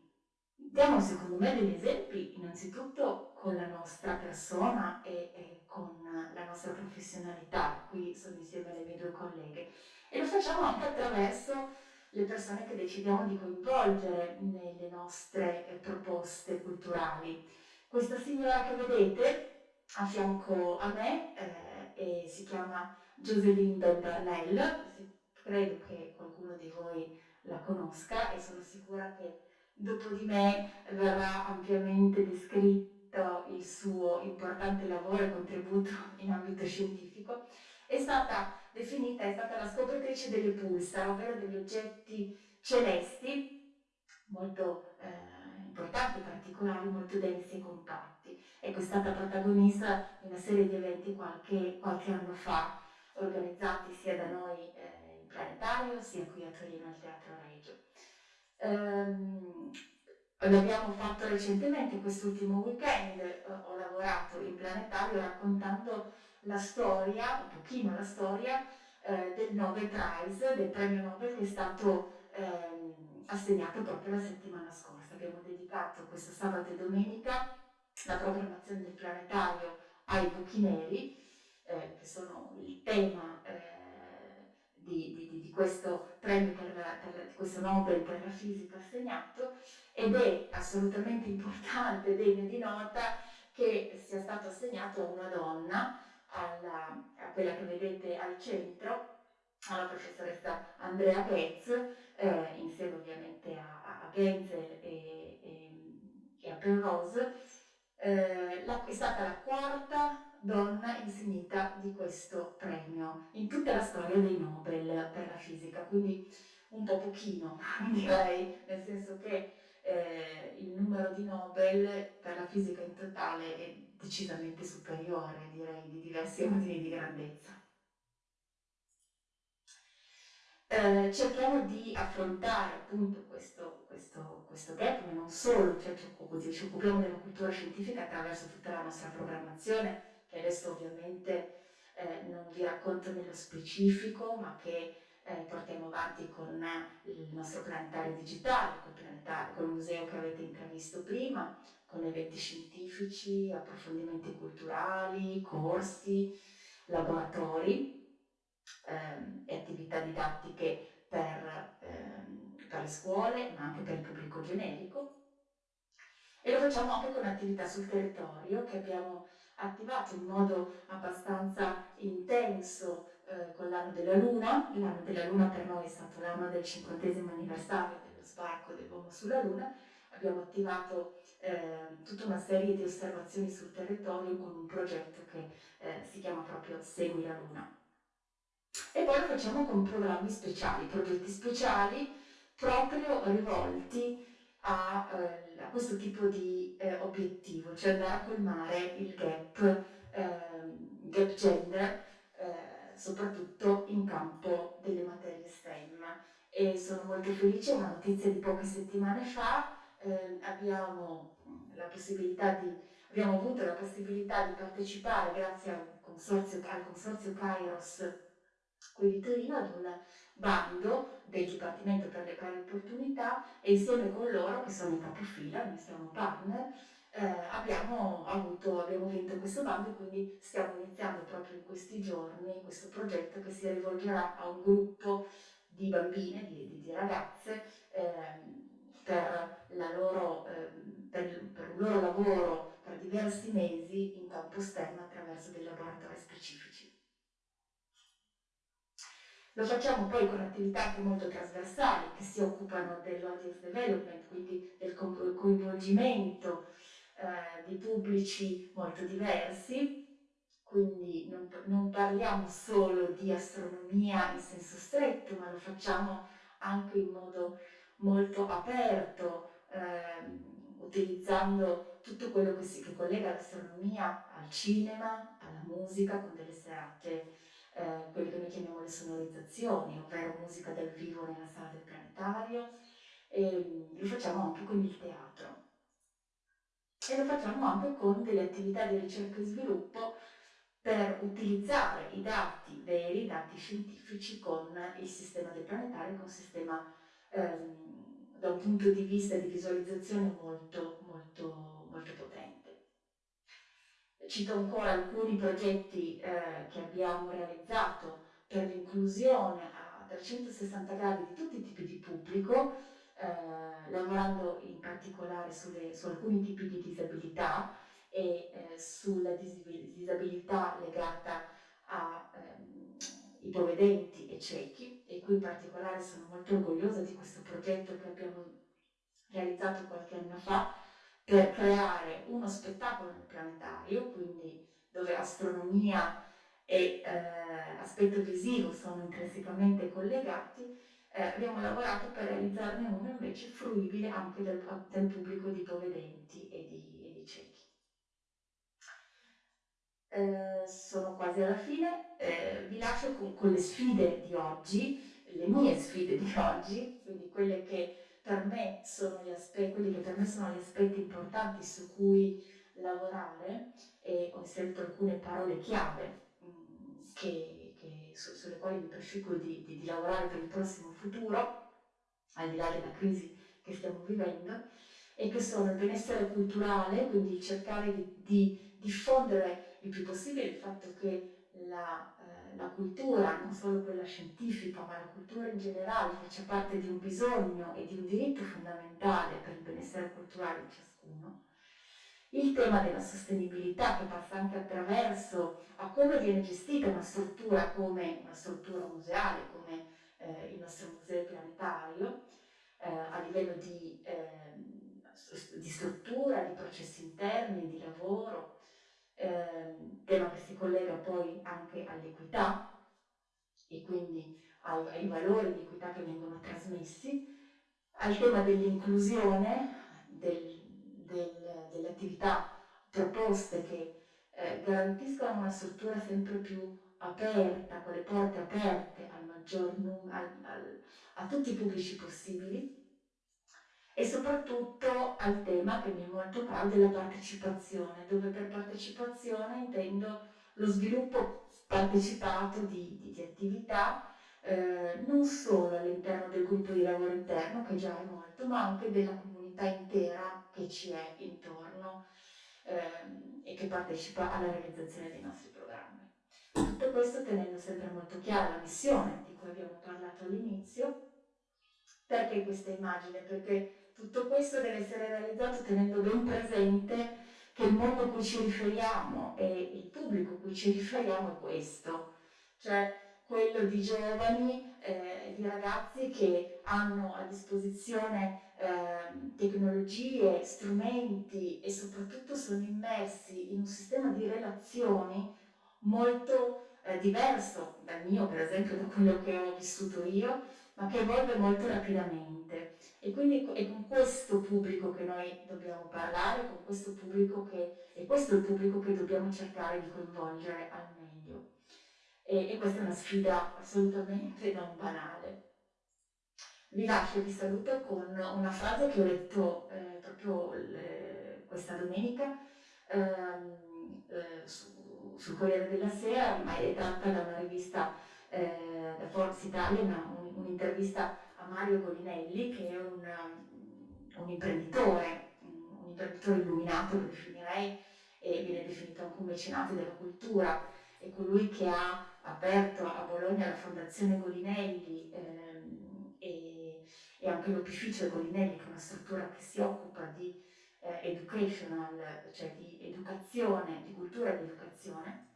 Diamo secondo me degli esempi innanzitutto con la nostra persona e, e con la nostra professionalità, qui sono insieme alle mie due colleghe, e lo facciamo anche attraverso le persone che decidiamo di coinvolgere nelle nostre eh, proposte culturali. Questa signora che vedete a fianco a me eh, si chiama Joseline Belbarnell, credo che qualcuno di voi la conosca e sono sicura che dopo di me verrà ampiamente descritto il suo importante lavoro e contributo in ambito scientifico. È stata definita, è stata la scopritrice delle pulsar, ovvero degli oggetti celesti molto eh, importanti, particolari, molto densi e compatti. Ecco, è stata protagonista di una serie di eventi qualche, qualche anno fa, organizzati sia da noi eh, in Planetario, sia qui a Torino al Teatro Regio. Um, L'abbiamo fatto recentemente, quest'ultimo weekend, eh, ho lavorato in planetario raccontando la storia, un pochino la storia, eh, del Nobel Prize, del premio Nobel che è stato eh, assegnato proprio la settimana scorsa. Abbiamo dedicato questo sabato e domenica la programmazione del planetario ai buchi neri, eh, che sono il tema eh, di, di, di, questo premio per, per, di questo Nobel per la fisica assegnato, ed è assolutamente importante, <laughs> degno di nota, che sia stato assegnato a una donna, alla, a quella che vedete al centro, alla professoressa Andrea Getz, eh, insieme ovviamente a, a Genzel e, e, e a Penrose, eh, è stata la quarta donna insignita di questo premio in tutta la storia dei Nobel per la fisica, quindi un po' pochino <laughs> direi, nel senso che eh, il numero di Nobel per la fisica in totale è decisamente superiore, direi, di diversi ordini di grandezza. Eh, cerchiamo di affrontare appunto questo, questo, questo gap, ma non solo, cioè ci, ci occupiamo della cultura scientifica attraverso tutta la nostra programmazione, che adesso ovviamente eh, non vi racconto nello specifico, ma che eh, portiamo avanti con il nostro planetario digitale, col, planetario, col museo che avete intravisto prima, con eventi scientifici, approfondimenti culturali, corsi, laboratori ehm, e attività didattiche per, ehm, per le scuole, ma anche per il pubblico generico. E lo facciamo anche con attività sul territorio che abbiamo attivato in modo abbastanza intenso eh, con l'anno della Luna. L'anno della Luna per noi è stato l'anno del cinquantesimo anniversario dello sbarco dell'uomo sulla Luna. Abbiamo attivato eh, tutta una serie di osservazioni sul territorio con un progetto che eh, si chiama proprio Segui la Luna. E poi lo facciamo con programmi speciali, progetti speciali proprio rivolti a, eh, a questo tipo di eh, obiettivo, cioè andare a colmare il gap, ehm, gap gender, eh, soprattutto in campo delle materie STEM. E sono molto felice, una notizia di poche settimane fa, ehm, abbiamo, di, abbiamo avuto la possibilità di partecipare grazie al consorzio, al consorzio Kairos qui di Torino ad un bando del Dipartimento per le pari opportunità e insieme con loro, che sono in capofila, noi siamo partner, eh, abbiamo, avuto, abbiamo vinto questo bando e quindi stiamo iniziando proprio in questi giorni questo progetto che si rivolgerà a un gruppo di bambine, di, di ragazze, eh, per, loro, eh, per, per, un loro lavoro per diversi mesi in campo STEM attraverso dei laboratori specifici. Lo facciamo poi con attività anche molto trasversali che si occupano dell'audience development, quindi del coinvolgimento eh, di pubblici molto diversi, quindi non, non, parliamo solo di astronomia in senso stretto, ma lo facciamo anche in modo molto aperto, ehm, utilizzando tutto quello che, si, che collega l'astronomia al cinema, alla musica, con delle serate, eh, quelle che noi chiamiamo le sonorizzazioni, ovvero musica dal vivo nella sala del planetario, e lo facciamo anche con il teatro. E lo facciamo anche con delle attività di ricerca e sviluppo per utilizzare i dati veri, i dati scientifici con il sistema del planetario, con un sistema ehm, da un punto di vista di visualizzazione molto, molto, molto potente. Cito ancora alcuni progetti eh, che abbiamo realizzato per l'inclusione a 360 gradi di tutti i tipi di pubblico, eh, lavorando in particolare sulle, su alcuni tipi di disabilità e eh, sulla disabilità legata ai ehm, ipovedenti e ciechi e qui in particolare sono molto orgogliosa di questo progetto che abbiamo realizzato qualche anno fa per creare uno spettacolo planetario, quindi dove astronomia e eh, aspetto visivo sono intrinsecamente collegati, eh, abbiamo lavorato per realizzarne uno invece fruibile anche del, del pubblico di ipovedenti e di, e di ciechi. Eh, sono quasi alla fine, eh, vi lascio con, con, le sfide di oggi, le mie sfide di oggi, quindi quelle che per me sono gli aspetti, per me sono gli aspetti importanti su cui lavorare e ho inserito alcune parole chiave mm, che, che, su, sulle quali mi prefiggo di, di, di lavorare per il prossimo futuro, al di là della crisi che stiamo vivendo, e che sono il benessere culturale, quindi cercare di, di diffondere il più possibile il fatto che la, eh, la, cultura, non solo quella scientifica, ma la cultura in generale, faccia parte di un bisogno e di un diritto fondamentale per il benessere culturale di ciascuno. Il tema della sostenibilità che passa anche attraverso a come viene gestita una struttura come una struttura museale, come eh, il nostro museo planetario, eh, a livello di, ehm, di struttura, di processi interni, di lavoro, eh, tema che si collega poi anche all'equità e quindi ai, ai valori di equità che vengono trasmessi, al tema dell'inclusione, del, del, delle attività proposte che eh, garantiscono una struttura sempre più aperta, con le porte aperte al maggior numero, a tutti i pubblici possibili, e soprattutto al tema che mi è molto caro della partecipazione, dove per partecipazione intendo lo sviluppo partecipato di, di, di attività eh, non solo all'interno del gruppo di lavoro interno, che già è molto, ma anche della comunità intera che ci è intorno eh, e che partecipa alla realizzazione dei nostri programmi. Tutto questo tenendo sempre molto chiara la missione di cui abbiamo parlato all'inizio. Perché questa immagine? Perché tutto questo deve essere realizzato tenendo ben presente che il mondo a cui ci riferiamo e il pubblico a cui ci riferiamo è questo, cioè quello di giovani, eh, di ragazzi che hanno a disposizione eh, tecnologie, strumenti e soprattutto sono immersi in un sistema di relazioni molto eh, diverso dal mio, per esempio, da quello che ho vissuto io, ma che evolve molto rapidamente. E quindi è con questo pubblico che noi dobbiamo parlare, con questo pubblico che, e questo è il pubblico che dobbiamo cercare di coinvolgere al meglio. E, e questa è una sfida assolutamente non banale. Vi lascio vi saluto con una frase che ho letto eh, proprio le, questa domenica ehm, eh, su, sul Corriere della Sera, ma è tratta da una rivista eh, da Forbes Italia, un'intervista a Mario Colinelli, che è un, un imprenditore, un imprenditore illuminato, lo definirei, e viene definito anche un mecenate della cultura, è colui che ha aperto a Bologna la Fondazione Golinelli ehm, e, e, anche l'Opificio Golinelli, che è una struttura che si occupa di eh, educational, cioè di educazione, di cultura e di educazione,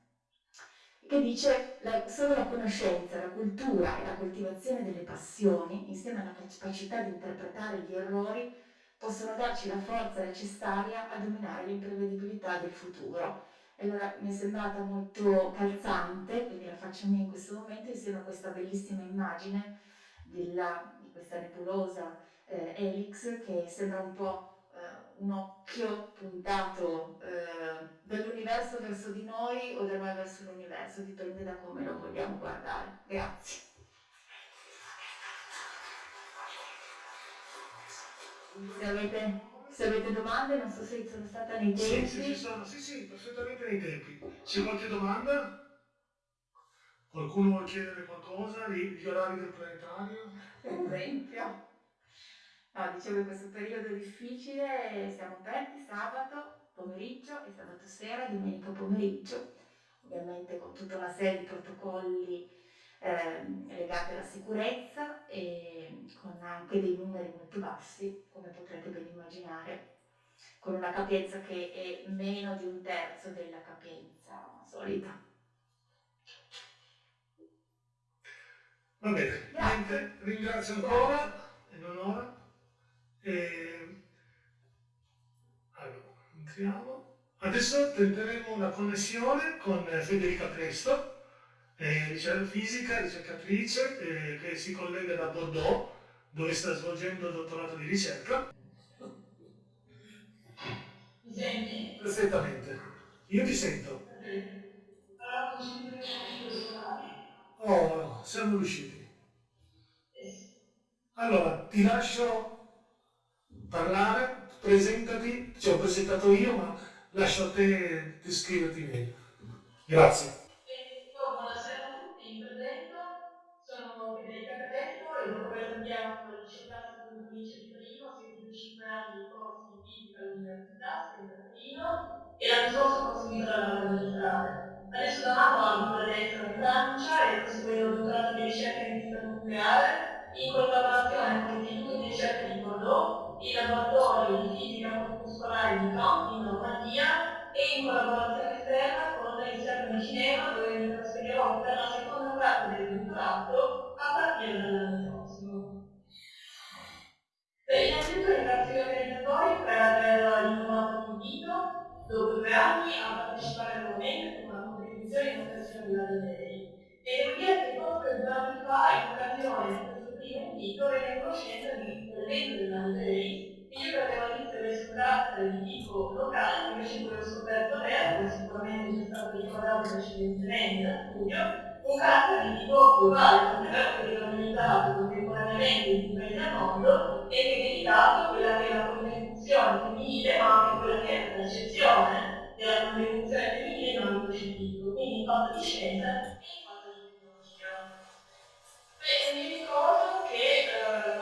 che dice la, solo la conoscenza, la cultura e la coltivazione delle passioni, insieme alla capacità di interpretare gli errori, possono darci la forza necessaria a dominare l'imprevedibilità del futuro. E allora mi è sembrata molto calzante, quindi la faccio mia in questo momento, insieme a questa bellissima immagine della, di questa nebulosa eh, Helix che sembra un po' un occhio puntato eh, dall'universo verso di noi o da noi verso l'universo, dipende da come lo vogliamo guardare. Grazie. Se avete, se avete domande, non so se sono stata nei tempi. Sì, sì, sono, sì, sì, perfettamente nei tempi. C'è qualche domanda? Qualcuno vuole chiedere qualcosa? Gli orari del planetario? Per esempio. No, dicevo che questo periodo difficile siamo aperti sabato pomeriggio e sabato sera e domenica pomeriggio, ovviamente con tutta una serie di protocolli eh, legati alla sicurezza e con anche dei numeri molto bassi, come potrete ben immaginare, con una capienza che è meno di un terzo della capienza solita. Va bene, niente, ringrazio ancora, in onore. E... entriamo. Adesso tenteremo una connessione con Federica Presto, eh, fisica, ricercatrice, eh, che si collega da Bordeaux, dove sta svolgendo il dottorato di ricerca. Mi senti? Perfettamente. Io ti sento. Oh, siamo riusciti. Allora, ti lascio parlare, presentati, ci ho presentato io, ma lascio a te descriverti meglio. Grazie. buonasera a tutti, mi presento, sono Federica Catesto e cambiato il classico di provincia di Torino, ho seguito 5 anni di corsi di fisica all'università, a Torino, e l'anno scorso ho proseguito la magistrale. Adesso da un anno Estero in Francia e proseguendo il dottorato di ricerca in fisica nucleare in collaborazione con l'Istituto di ricerca di Bordeaux il laboratorio collaborazione esterna con il CERN di Ginevra dove mi trasferirò per la seconda parte del dottorato a partire dall'anno prossimo. Beh, innanzitutto ringrazio gli organizzatori per aver innovato l'invito dopo due anni a partecipare nuovamente con una contribuzione in occasione della Day. E devo dire che proprio due anni fa, in occasione di questo primo invito, rende conoscenza di quell'evento della che io avesse un carattere di tipo locale, invece ho scoperto avere, come sicuramente già stato ricordato precedentemente studio, un carattere di tipo globale, tant'è vero che organizzato contemporaneamente in tutti i paesi al mondo e che è dedicato quella che è la contribuzione femminile, ma anche quella che è la percezione della contribuzione femminile in ambito scientifico, quindi in fatto di scienza e in fatto di tecnologia. Beh, mi ricordo che eh,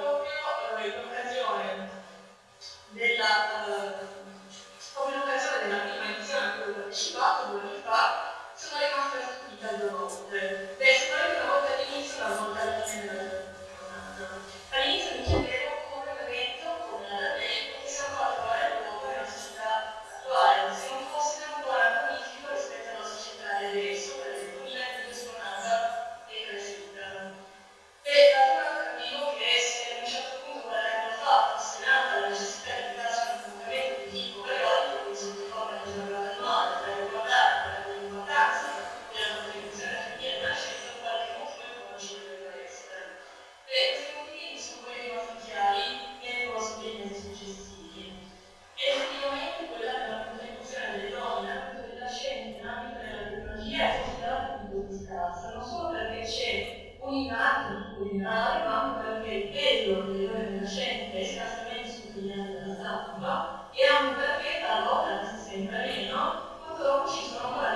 meno,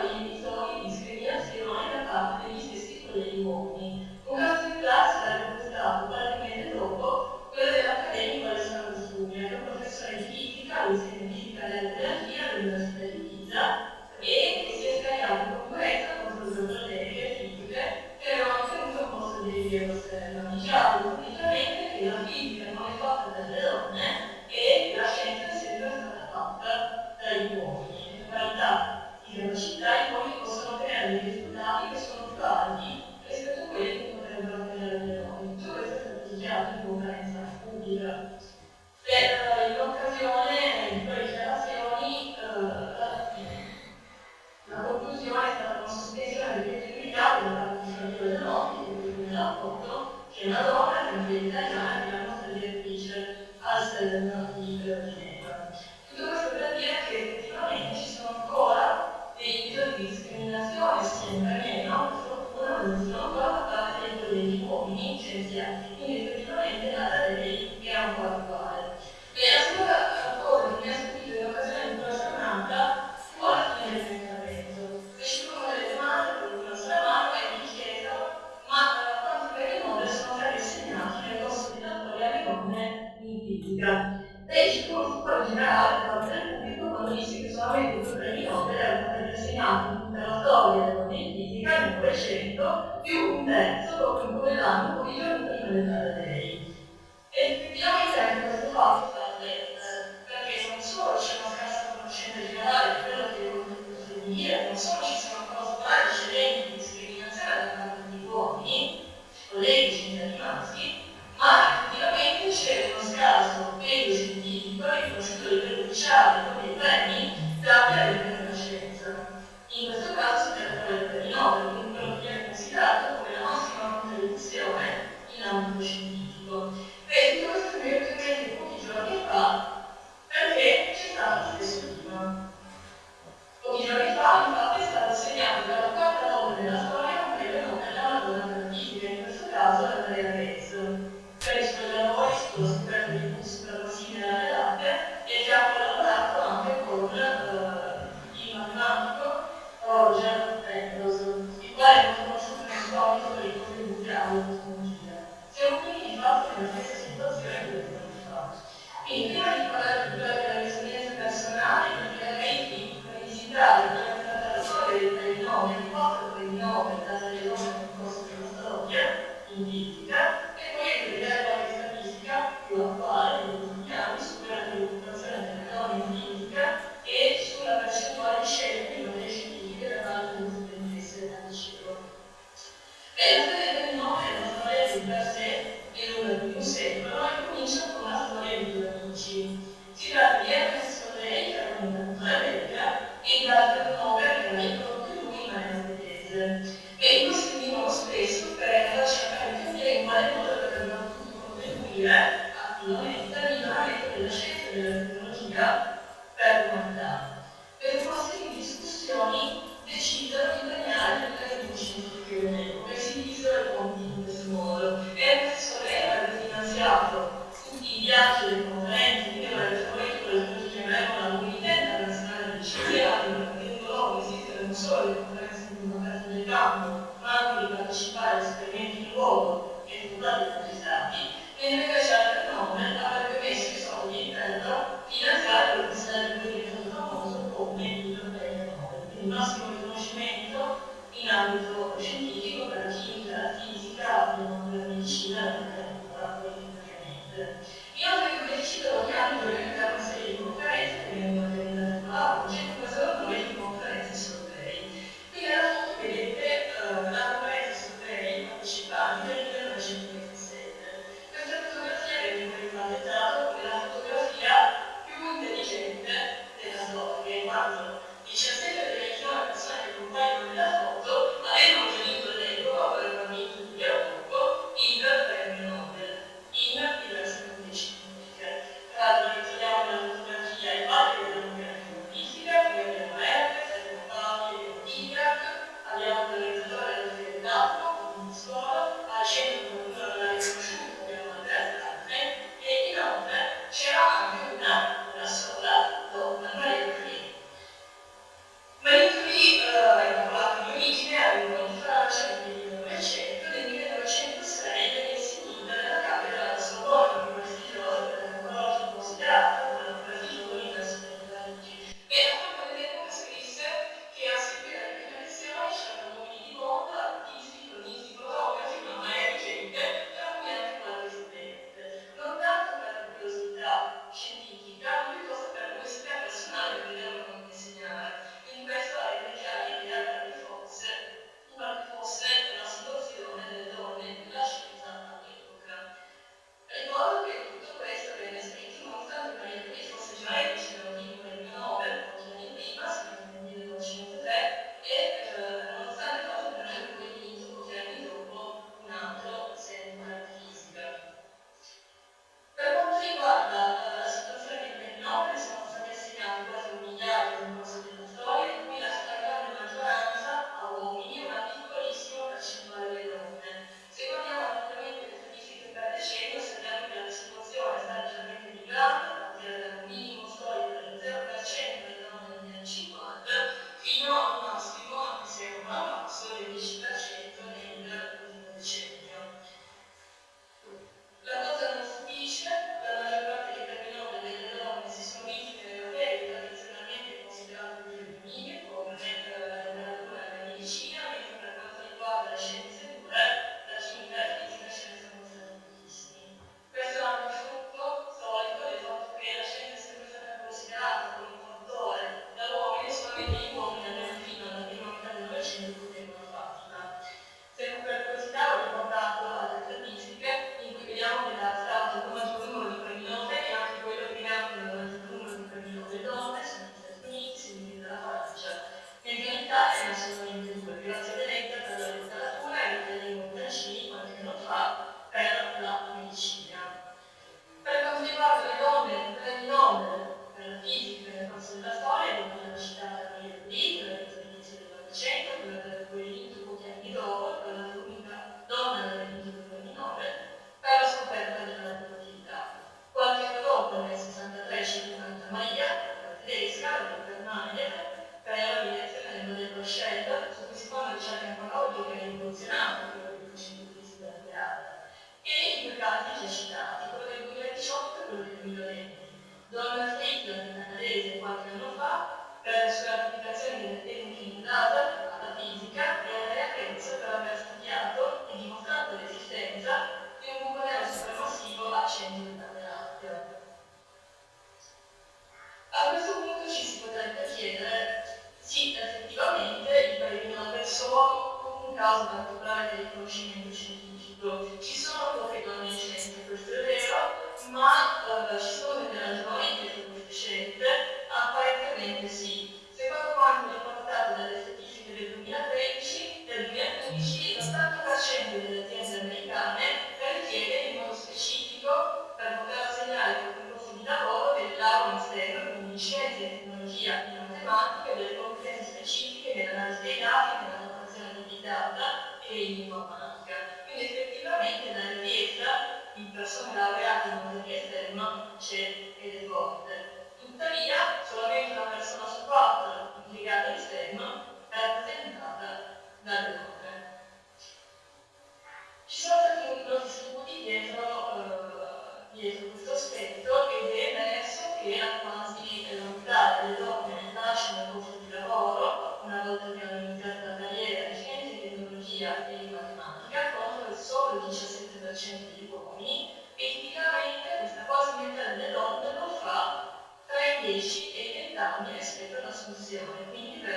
prendere un nome, una storia di per sé e nulla più seguono e cominciano con la storia di due amici. Si tratta di Ernesto Rey, che era un cantatore belga, e Walter Nobel, che era il proprio lui, ma era svedese. E costruivano spesso per lasciare capire in quale modo avrebbero potuto contribuire attivamente all'inamento della scienza e della tecnologia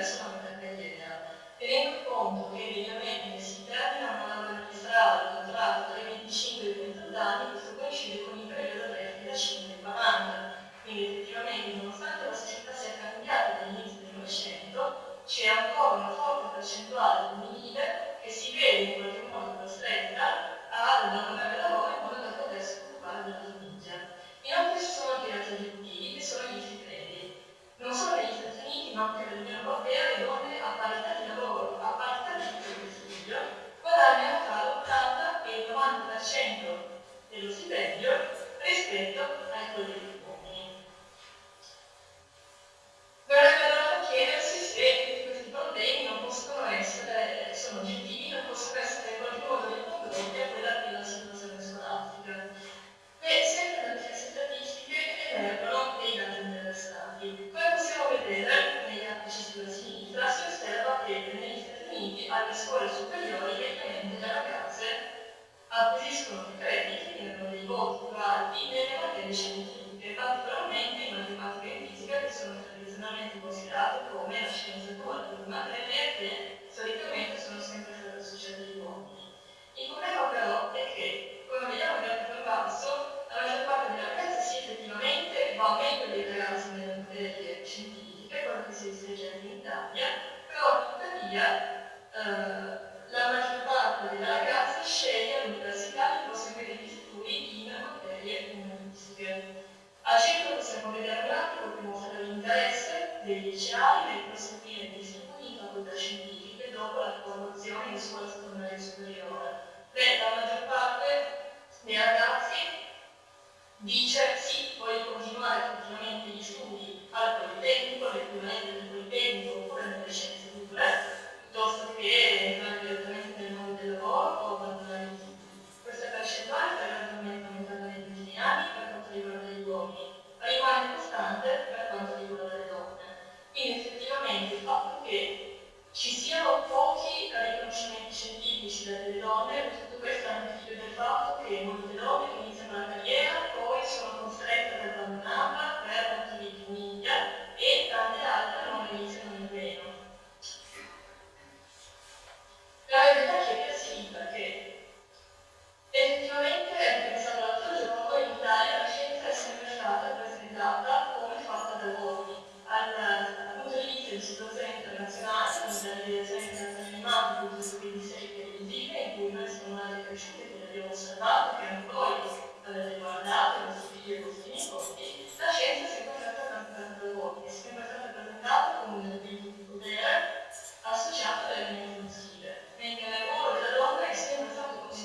lasciando carriera, tenendo conto che mediamente si termina un anno magistrale contratto tra i 25 e i 30 anni, questo coincide con il periodo tra i 35 e i 40. Quindi effettivamente, nonostante la società sia cambiata dall'inizio del Novecento, c'è ancora una forte percentuale femminile che si vede in qualche modo costretta a una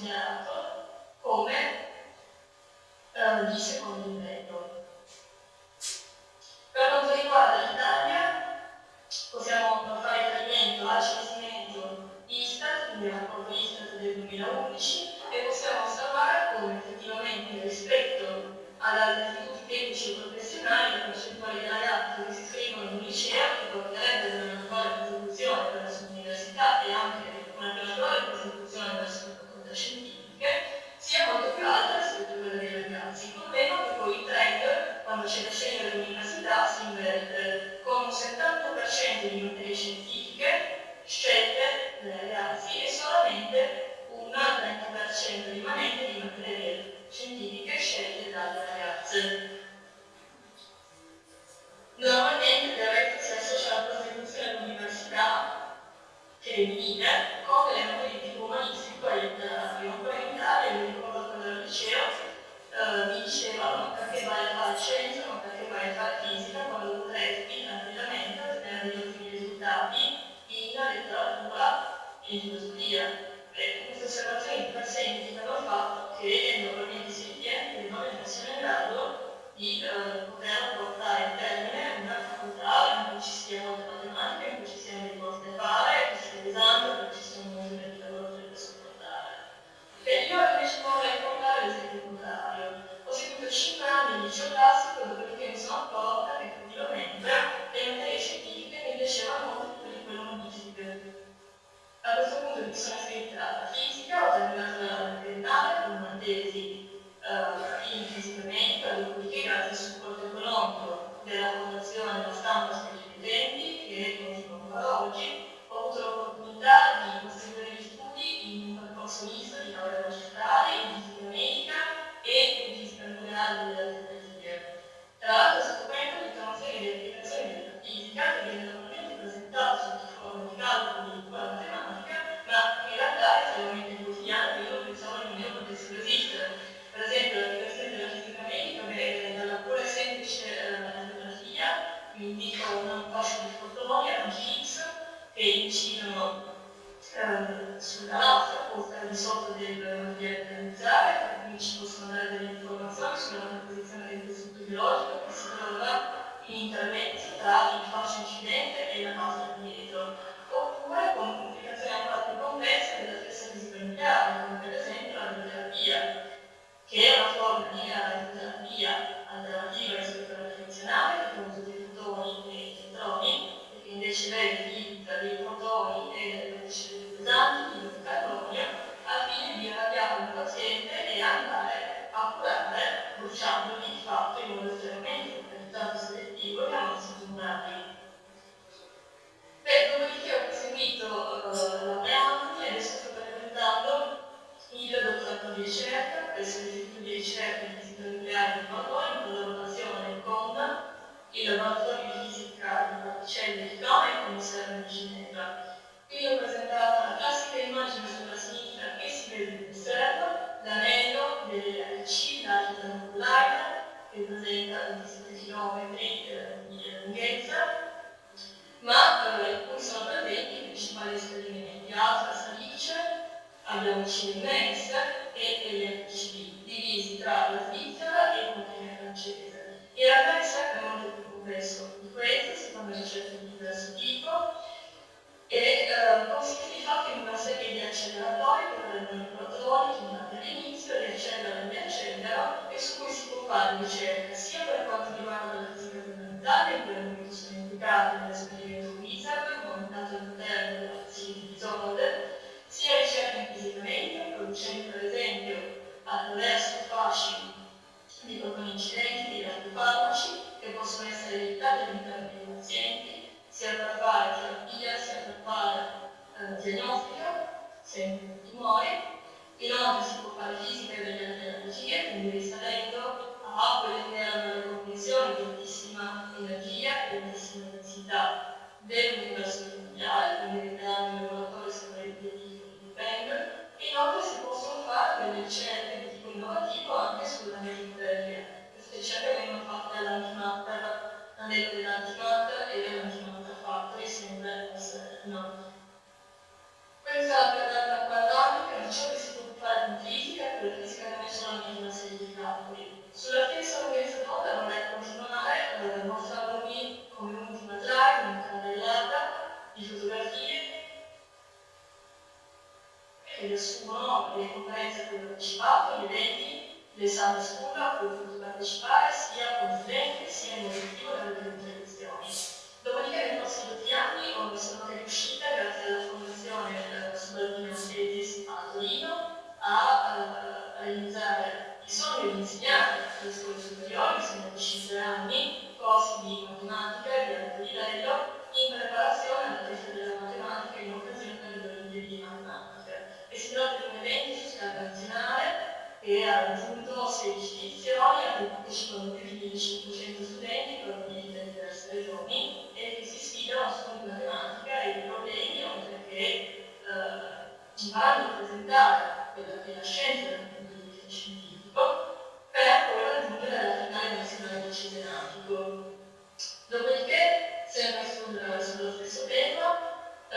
Yeah.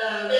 um,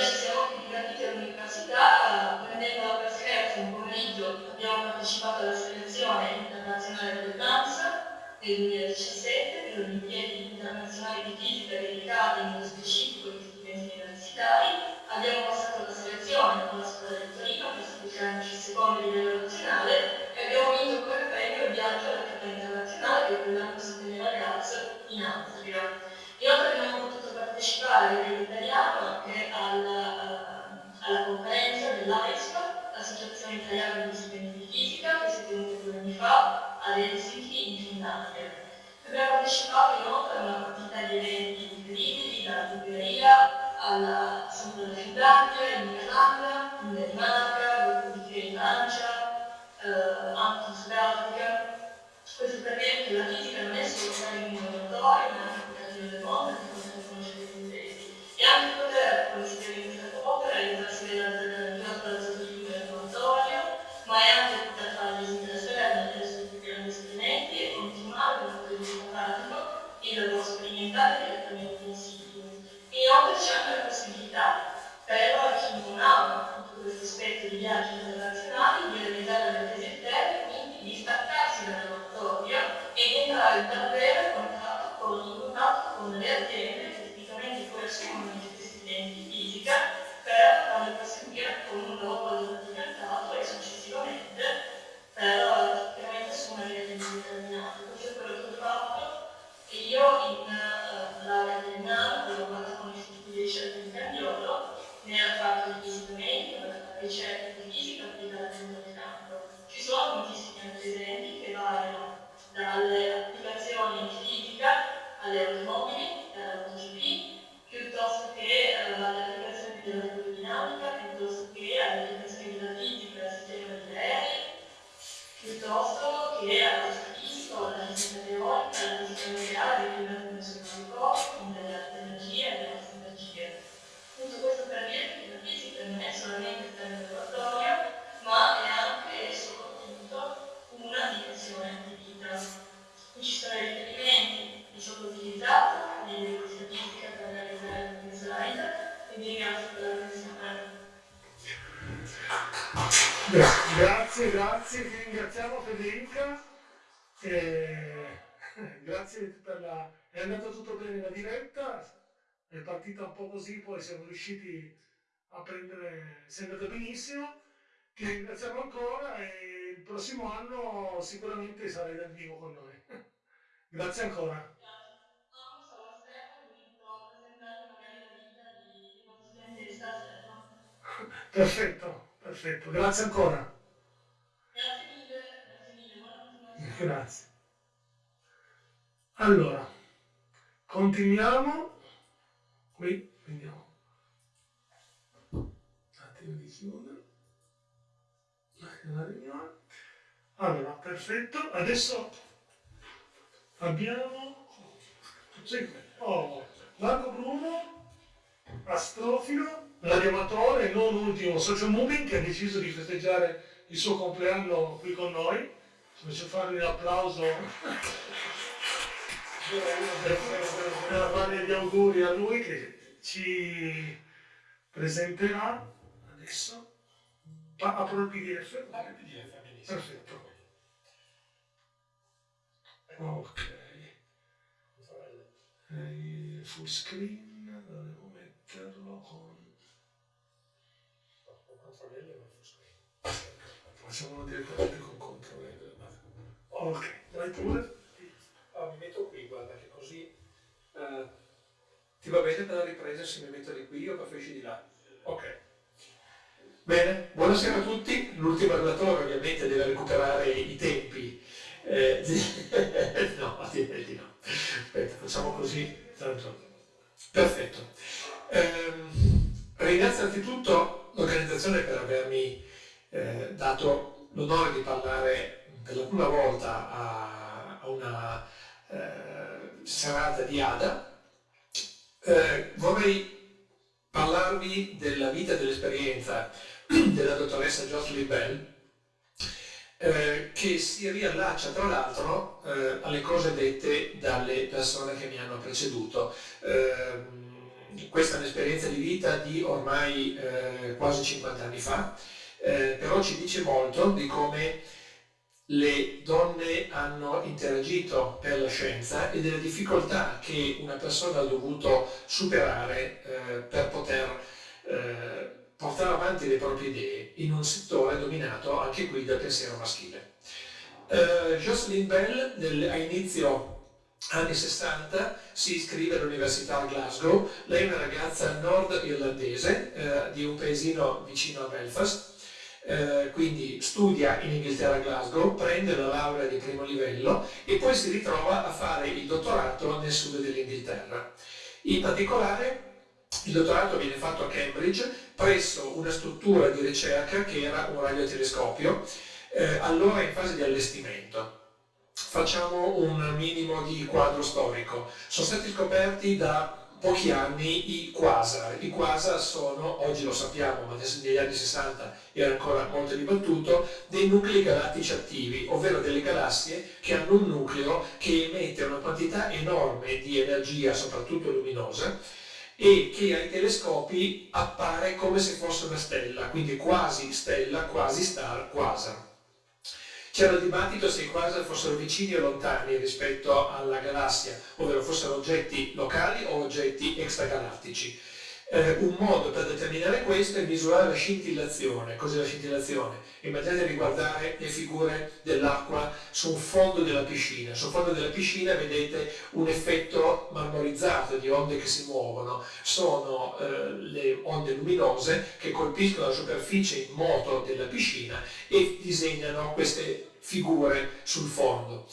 sicuramente sarai dal vivo con noi. <laughs> Grazie ancora. <laughs> Perfetto, perfetto, grazie ancora. Grazie mille, grazie. Allora, continuiamo qui vediamo un attimo di chiudere la riunione allora perfetto adesso abbiamo oh, Marco Bruno astrofilo radioamatore non ultimo social moving che ha deciso di festeggiare il suo compleanno qui con noi ci faccio fare un applauso per fare gli auguri a lui che ci presenterà adesso. Apro il PDF? Apro il PDF, benissimo. Perfetto. Ok. Eh, full screen, dovevo metterlo con... Control L o full screen? Facciamolo direttamente con Ctrl L. Ok, vai pure. Ah, mi metto qui, guarda che così uh, ti va bene per la ripresa se mi metto di qui o preferisci di là? Ok. Bene, buonasera a tutti. L'ultimo relatore ovviamente deve recuperare i tempi. Eh, <laughs> no, direi di no. Aspetta, facciamo così. Tanto. Perfetto. Eh, ringrazio innanzitutto l'organizzazione per avermi eh, dato l'onore di parlare per la prima volta a, a una eh, serata di Ada, eh, vorrei parlarvi della vita e dell'esperienza <clears throat> della dottoressa Jocelyn Bell, eh, che si riallaccia tra l'altro eh, alle cose dette dalle persone che mi hanno preceduto. Eh, questa è un'esperienza di vita di ormai eh, quasi 50 anni fa, però ci dice molto di come le donne hanno interagito per la scienza e delle difficoltà che una persona ha dovuto superare eh, per poter portare avanti le proprie idee in un settore dominato anche qui dal pensiero maschile. Eh, Jocelyn Bell nel, a inizio anni 60 si iscrive all'Università a Glasgow, lei è una ragazza nord-irlandese eh, di un paesino vicino a Belfast eh, quindi studia in Inghilterra a Glasgow, prende la laurea di primo livello e poi si ritrova a fare il dottorato nel sud dell'Inghilterra. In particolare il dottorato viene fatto a Cambridge presso una struttura di ricerca che era un radiotelescopio, eh, allora in fase di allestimento. Facciamo un minimo di quadro storico. Sono stati scoperti da pochi anni i quasar. I quasar sono, oggi lo sappiamo, ma negli anni 60 era ancora molto dibattuto, dei nuclei galattici attivi, ovvero delle galassie che hanno un nucleo che emette una quantità enorme di energia, soprattutto luminosa, e che ai telescopi appare come se fosse una stella, quindi quasi stella, quasi star, quasar. C'era il dibattito se i quasar fossero vicini o lontani rispetto alla galassia, ovvero fossero oggetti locali o oggetti extragalattici. Eh, un modo per determinare questo è misurare la scintillazione. Cos'è la scintillazione? Immaginate di guardare le figure dell'acqua su un fondo della piscina. Sul fondo della piscina vedete un effetto marmorizzato di onde che si muovono. Sono eh, le onde luminose che colpiscono la superficie in moto della piscina e disegnano queste figure sul fondo.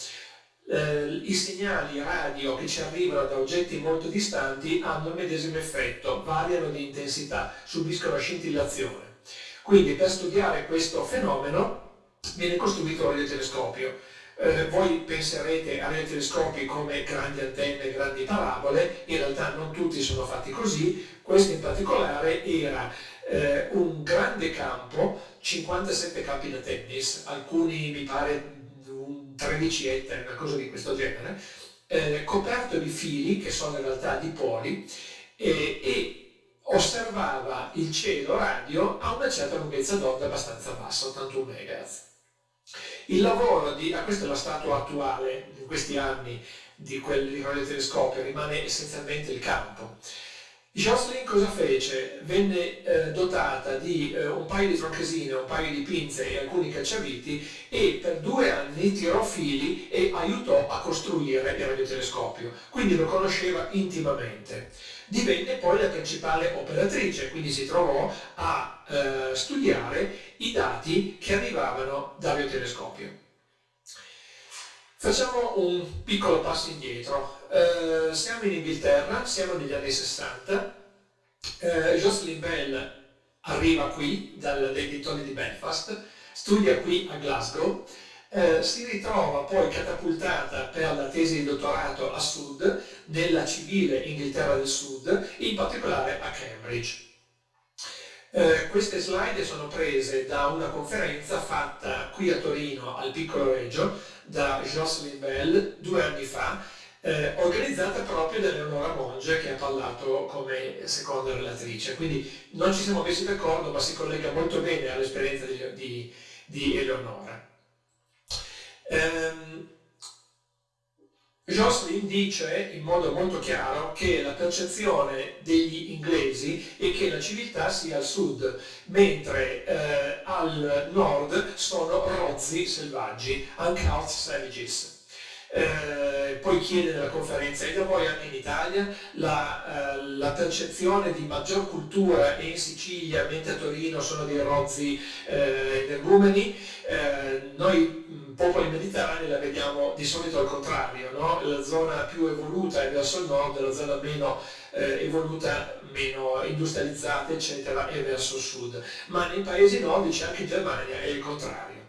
Eh, I segnali radio che ci arrivano da oggetti molto distanti hanno il medesimo effetto, variano di intensità, subiscono scintillazione. Quindi per studiare questo fenomeno viene costruito un radiotelescopio. Eh, voi penserete a radiotelescopi come grandi antenne, grandi parabole, in realtà non tutti sono fatti così, questo in particolare era eh, un grande campo 57 campi da tennis, alcuni mi pare 13 ettari, una cosa di questo genere, eh, coperto di fili che sono in realtà di poli eh, e osservava il cielo radio a una certa lunghezza d'onda abbastanza bassa, 81 MHz. Il lavoro di, ah, questa è la statua attuale in questi anni di quel radiotelescopio, rimane essenzialmente il campo. Jocelyn cosa fece? Venne eh, dotata di eh, un paio di tronchesine, un paio di pinze e alcuni cacciaviti e per due anni tirò fili e aiutò a costruire il radiotelescopio, quindi lo conosceva intimamente. Divenne poi la principale operatrice, quindi si trovò a eh, studiare i dati che arrivavano dal radiotelescopio. Facciamo un piccolo passo indietro. Eh, siamo in Inghilterra, siamo negli anni 60. Eh, Jocelyn Bell arriva qui dal, dai dintorni di Belfast, studia qui a Glasgow, eh, si ritrova poi catapultata per la tesi di dottorato a sud, nella civile Inghilterra del Sud, in particolare a Cambridge. Eh, queste slide sono prese da una conferenza fatta qui a Torino al Piccolo Reggio da Jocelyn Bell due anni fa, eh, organizzata proprio da Eleonora Monge che ha parlato come seconda relatrice. Quindi non ci siamo messi d'accordo ma si collega molto bene all'esperienza di, di, di Eleonora. Um, Jocelyn dice in modo molto chiaro che la percezione degli inglesi è che la civiltà sia al sud, mentre eh, al nord sono rozzi selvaggi, uncut savages. Eh, poi chiede nella conferenza, e da voi anche in Italia, la, eh, la, percezione di maggior cultura e in Sicilia, mentre a Torino sono dei rozzi eh, energumeni, eh, noi popoli mediterranei la vediamo di solito al contrario, no? la zona più evoluta è verso il nord, la zona meno eh, evoluta, meno industrializzata, eccetera, è verso il sud. Ma nei paesi nordici, anche in Germania, è il contrario.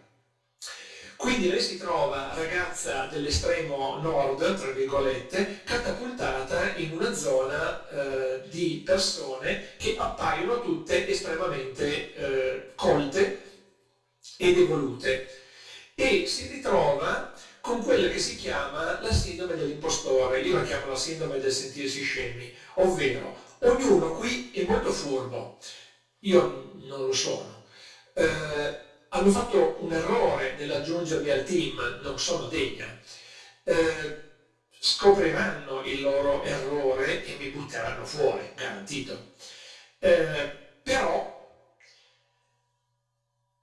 Quindi lei si trova ragazza dell'estremo nord, tra virgolette, catapultata in una zona eh, di persone che appaiono tutte estremamente eh, colte ed evolute e si ritrova con quella che si chiama la sindrome dell'impostore, io la chiamo la sindrome del sentirsi scemi, ovvero ognuno qui è molto furbo, io non lo sono, eh, hanno fatto un errore nell'aggiungermi al team, non sono degna. Eh, scopriranno il loro errore e mi butteranno fuori, garantito. Eh, però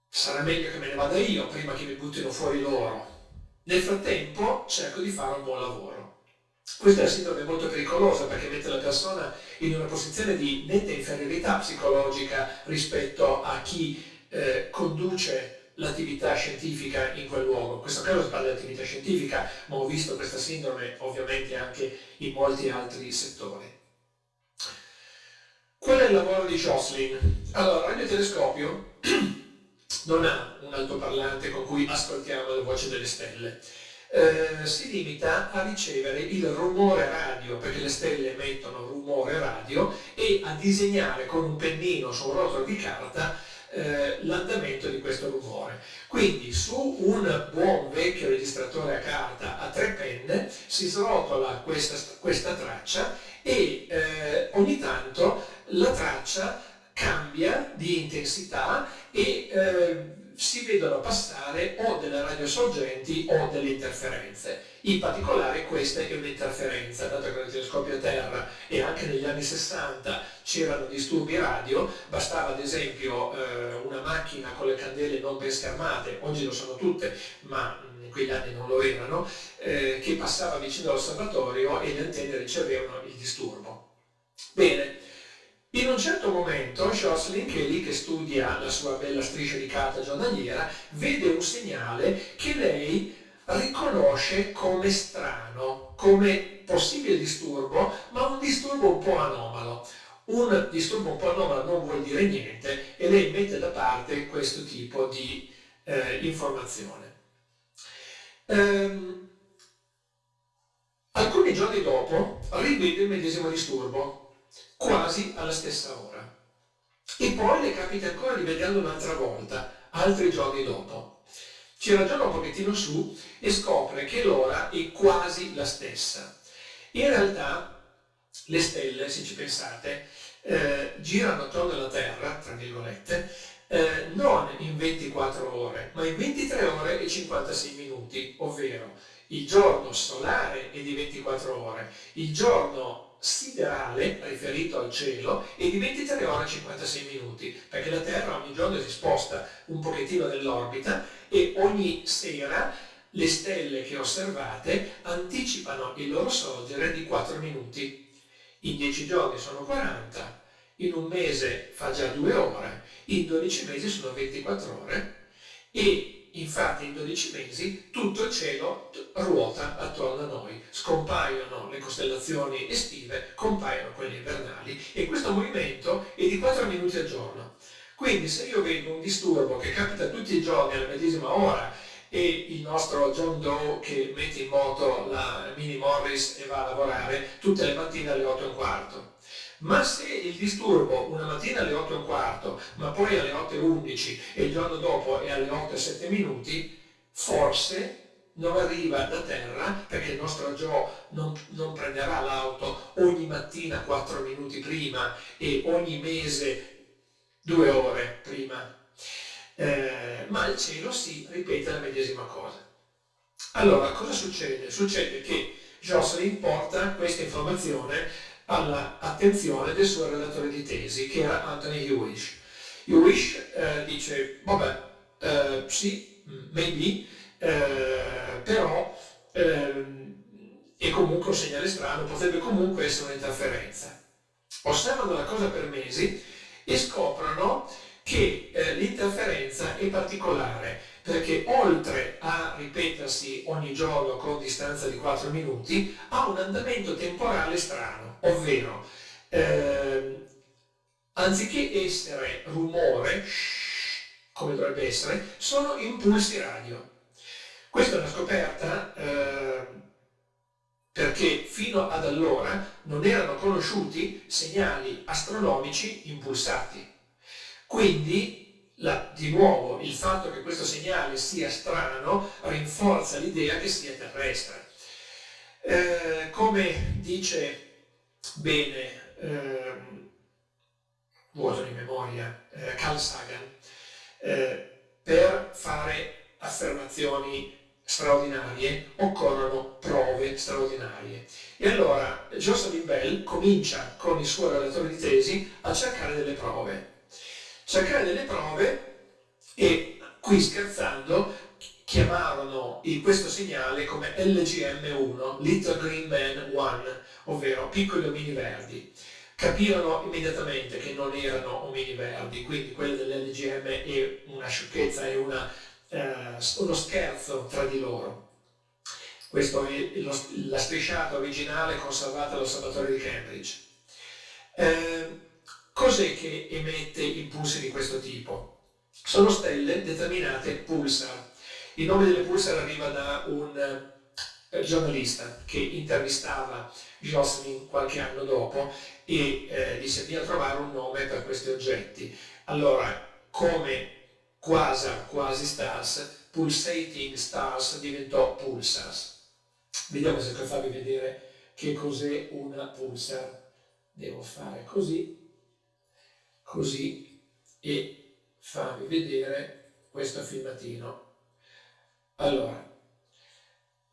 sarà meglio che me ne vada io prima che mi buttino fuori loro. Nel frattempo cerco di fare un buon lavoro. Questa è una sindrome molto pericolosa perché mette la persona in una posizione di netta inferiorità psicologica rispetto a chi eh, conduce l'attività scientifica in quel luogo. In questo caso si parla di attività scientifica, ma ho visto questa sindrome ovviamente anche in molti altri settori. Qual è il lavoro di Jocelyn? Allora, il radiotelescopio <clears throat> non ha un altoparlante con cui ascoltiamo le voci delle stelle. Eh, si limita a ricevere il rumore radio, perché le stelle emettono rumore radio, e a disegnare con un pennino su un rotolo di carta eh, l'andamento di questo rumore. Quindi su un buon vecchio registratore a carta a tre penne si srotola questa, questa traccia e eh, ogni tanto la traccia cambia di intensità e eh, si vedono passare o delle radiosorgenti o delle interferenze. In particolare questa è un'interferenza, dato che il telescopio a terra e anche negli anni 60 c'erano disturbi radio, bastava ad esempio eh, una macchina con le candele non ben schermate, oggi lo sono tutte, ma in quegli anni non lo erano, eh, che passava vicino all'osservatorio e le antenne ricevevano il disturbo. Bene, in un certo momento Jocelyn, che è lì che studia la sua bella striscia di carta giornaliera, vede un segnale che lei riconosce come strano, come possibile disturbo, ma un disturbo un po' anomalo. Un disturbo un po' anomalo non vuol dire niente e lei mette da parte questo tipo di eh, informazione. Ehm, alcuni giorni dopo rivede il medesimo disturbo, quasi alla stessa ora. E poi le capita ancora di vederlo un'altra volta, altri giorni dopo. Ci ragiona un pochettino su e scopre che l'ora è quasi la stessa. In realtà le stelle, se ci pensate, eh, girano attorno alla Terra, tra virgolette, eh, non in 24 ore, ma in 23 ore e 56 minuti, ovvero il giorno solare è di 24 ore, il giorno siderale riferito al cielo è di 23 ore e 56 minuti, perché la Terra ogni giorno si sposta un pochettino nell'orbita e ogni sera le stelle che osservate anticipano il loro sorgere di 4 minuti. In 10 giorni sono 40, in un mese fa già 2 ore, in 12 mesi sono 24 ore e Infatti in 12 mesi tutto il cielo ruota attorno a noi, scompaiono le costellazioni estive, compaiono quelle invernali e questo movimento è di 4 minuti al giorno. Quindi se io vedo un disturbo che capita tutti i giorni alla medesima ora e il nostro John Doe che mette in moto la Mini Morris e va a lavorare tutte le mattine alle 8 e un quarto, ma se il disturbo una mattina alle 8 e un quarto, ma poi alle 8 e 11 e il giorno dopo è alle 8 e 7 minuti, forse non arriva da terra perché il nostro Joe non, non prenderà l'auto ogni mattina 4 minuti prima e ogni mese 2 ore prima, eh, ma il cielo si ripete la medesima cosa. Allora, cosa succede? Succede che Jocelyn porta questa informazione all'attenzione del suo relatore di tesi, che era Anthony Hewish. Hewish eh, dice, vabbè, eh, sì, maybe, eh, però ehm, è comunque un segnale strano, potrebbe comunque essere un'interferenza. Osservano la cosa per mesi e scoprono che eh, l'interferenza è particolare perché oltre a ripetersi ogni giorno con distanza di 4 minuti ha un andamento temporale strano ovvero eh, anziché essere rumore, come dovrebbe essere, sono impulsi radio. Questa è una scoperta eh, perché fino ad allora non erano conosciuti segnali astronomici impulsati. Quindi, la, di nuovo, il fatto che questo segnale sia strano rinforza l'idea che sia terrestre. Eh, come dice bene, ehm, vuoto di memoria, eh, Carl Sagan, eh, per fare affermazioni straordinarie occorrono prove straordinarie. E allora Jocelyn Bell comincia con il suo relatore di tesi a cercare delle prove. Cercare delle prove e qui scherzando chiamarono questo segnale come LGM1, Little Green Man 1, ovvero piccoli omini verdi. Capirono immediatamente che non erano omini verdi, quindi quello dell'LGM è una sciocchezza, è una, eh, uno scherzo tra di loro. Questa è lo, la strisciata originale conservata all'osservatorio di Cambridge. Eh, cos'è che emette impulsi di questo tipo? Sono stelle determinate pulsar. Il nome delle pulsar arriva da un eh, giornalista che intervistava Jocelyn qualche anno dopo e eh, disse di trovare un nome per questi oggetti. Allora, come quasar, quasi stars, pulsating stars diventò pulsars. Vediamo se per farvi vedere che cos'è una pulsar. Devo fare così, così e farvi vedere questo filmatino. Allora,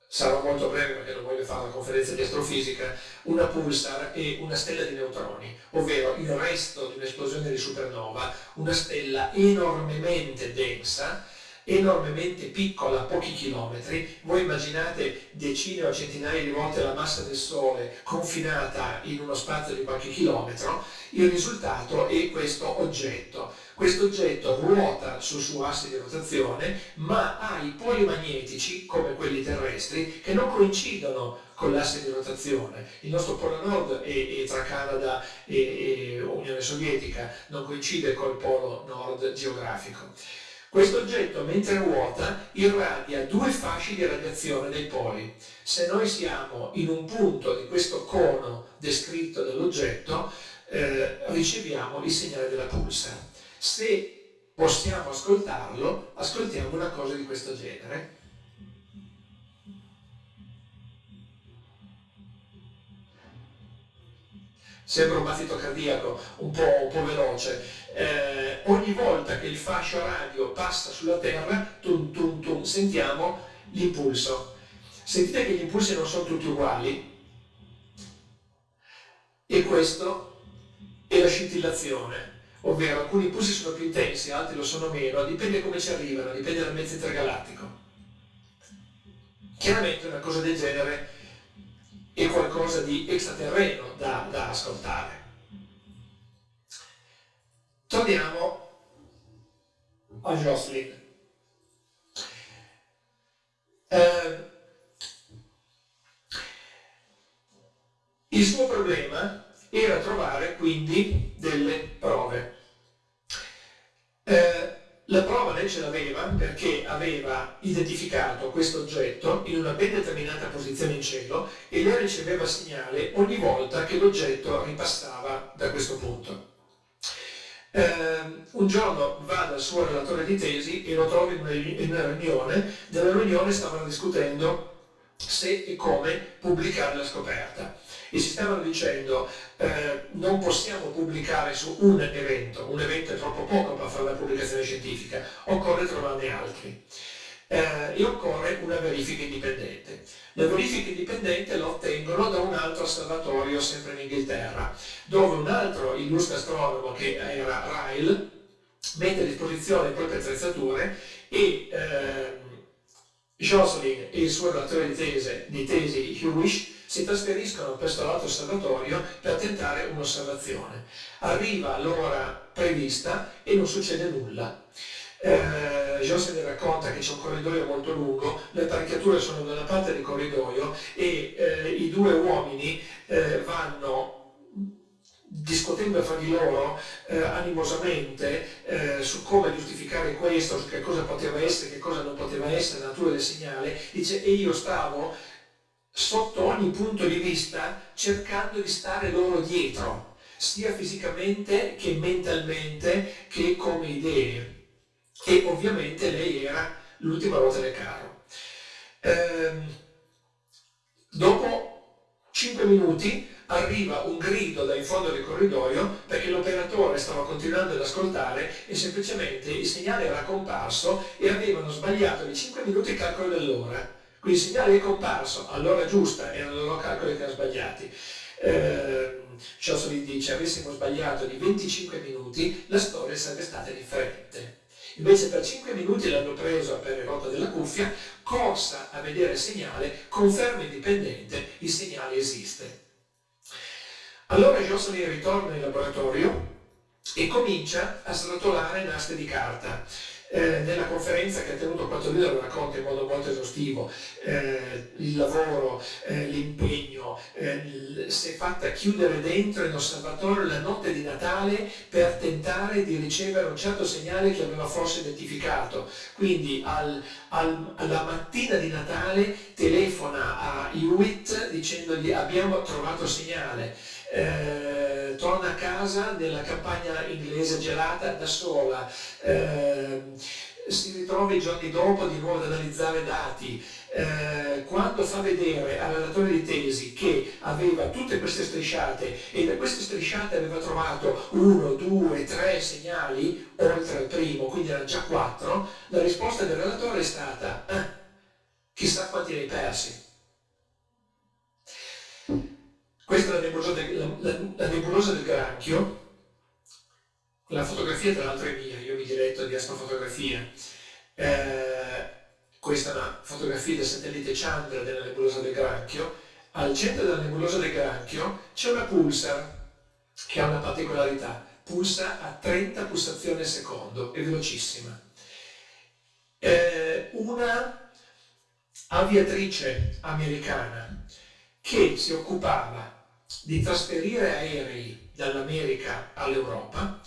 sarò molto breve perché non voglio fare una conferenza di astrofisica, una pulsar è una stella di neutroni, ovvero il resto di un'esplosione di supernova, una stella enormemente densa enormemente piccola, pochi chilometri, voi immaginate decine o centinaia di volte la massa del Sole confinata in uno spazio di qualche chilometro, il risultato è questo oggetto. Questo oggetto ruota sul suo asse di rotazione, ma ha i poli magnetici, come quelli terrestri, che non coincidono con l'asse di rotazione. Il nostro polo nord è, è tra Canada e, e Unione Sovietica, non coincide col polo nord geografico. Questo oggetto, mentre ruota, irradia due fasci di radiazione dei poli. Se noi siamo in un punto di questo cono descritto dall'oggetto, eh, riceviamo il segnale della pulsa. Se possiamo ascoltarlo, ascoltiamo una cosa di questo genere. Sembra un battito cardiaco un po', un po veloce, eh, ogni volta che il fascio radio passa sulla Terra, tum, tum, tum, sentiamo l'impulso. Sentite che gli impulsi non sono tutti uguali e questo è la scintillazione, ovvero alcuni impulsi sono più intensi, altri lo sono meno, dipende come ci arrivano, dipende dal mezzo intergalattico. Chiaramente una cosa del genere è qualcosa di extraterreno da, da ascoltare. Torniamo a Jocelyn. Eh, il suo problema era trovare quindi delle prove. Eh, la prova lei ce l'aveva perché aveva identificato questo oggetto in una ben determinata posizione in cielo e lei riceveva segnale ogni volta che l'oggetto ripassava da questo punto. Eh, un giorno va dal suo relatore di tesi e lo una, in una riunione, nella riunione stavano discutendo se e come pubblicare la scoperta. E si stavano dicendo eh, non possiamo pubblicare su un evento, un evento è troppo poco per fare la pubblicazione scientifica, occorre trovarne altri eh, e occorre una verifica indipendente. La verifica indipendente la ottengono da un altro osservatorio sempre in Inghilterra, dove un altro illustre astronomo che era Ryle mette a disposizione proprie attrezzature e eh, Jocelyn e il suo relatore di, tese, di tesi Hewish si trasferiscono presso l'altro osservatorio per tentare un'osservazione. Arriva l'ora prevista e non succede nulla. Eh, José ne racconta che c'è un corridoio molto lungo, le apparecchiature sono da una parte del corridoio e eh, i due uomini eh, vanno discutendo fra di loro eh, animosamente eh, su come giustificare questo, su che cosa poteva essere, che cosa non poteva essere, la natura del segnale, dice e io stavo sotto ogni punto di vista cercando di stare loro dietro, sia fisicamente che mentalmente che come idee e ovviamente lei era l'ultima ruota del carro. Ehm, dopo 5 minuti arriva un grido da in fondo del corridoio perché l'operatore stava continuando ad ascoltare e semplicemente il segnale era comparso e avevano sbagliato di 5 minuti il calcolo dell'ora. Quindi il segnale è comparso all'ora giusta, erano loro calcoli che erano sbagliati. Eh, Ciosoli dice avessimo sbagliato di 25 minuti la storia sarebbe stata differente. Invece per 5 minuti l'hanno preso per il rotto della cuffia, corsa a vedere il segnale, conferma indipendente, il segnale esiste. Allora Jocelyn ritorna in laboratorio e comincia a srotolare nastri di carta eh, nella conferenza che ha tenuto Quattrolino lo racconta in modo molto esaustivo, eh, il lavoro, eh, l'impegno, eh, si è fatta chiudere dentro in osservatorio la notte di Natale per tentare di ricevere un certo segnale che aveva forse identificato. Quindi al, al, alla mattina di Natale telefona a Hewitt dicendogli abbiamo trovato segnale. Eh, torna a casa nella campagna inglese gelata da sola, eh, si ritrova i giorni dopo di nuovo ad analizzare dati, eh, quando fa vedere al relatore di tesi che aveva tutte queste strisciate e da queste strisciate aveva trovato uno, due, tre segnali oltre al primo, quindi erano già quattro, la risposta del relatore è stata eh, chissà quanti ne hai persi. Questa è la nebulosa del, la, la, la nebulosa del granchio. La fotografia tra l'altro è mia, io mi diretto di astrofotografia. Eh, questa è una fotografia del satellite Chandra della nebulosa del granchio. Al centro della nebulosa del granchio c'è una pulsar che ha una particolarità. Pulsa a 30 pulsazioni al secondo, è velocissima. Eh, una aviatrice americana che si occupava di trasferire aerei dall'America all'Europa,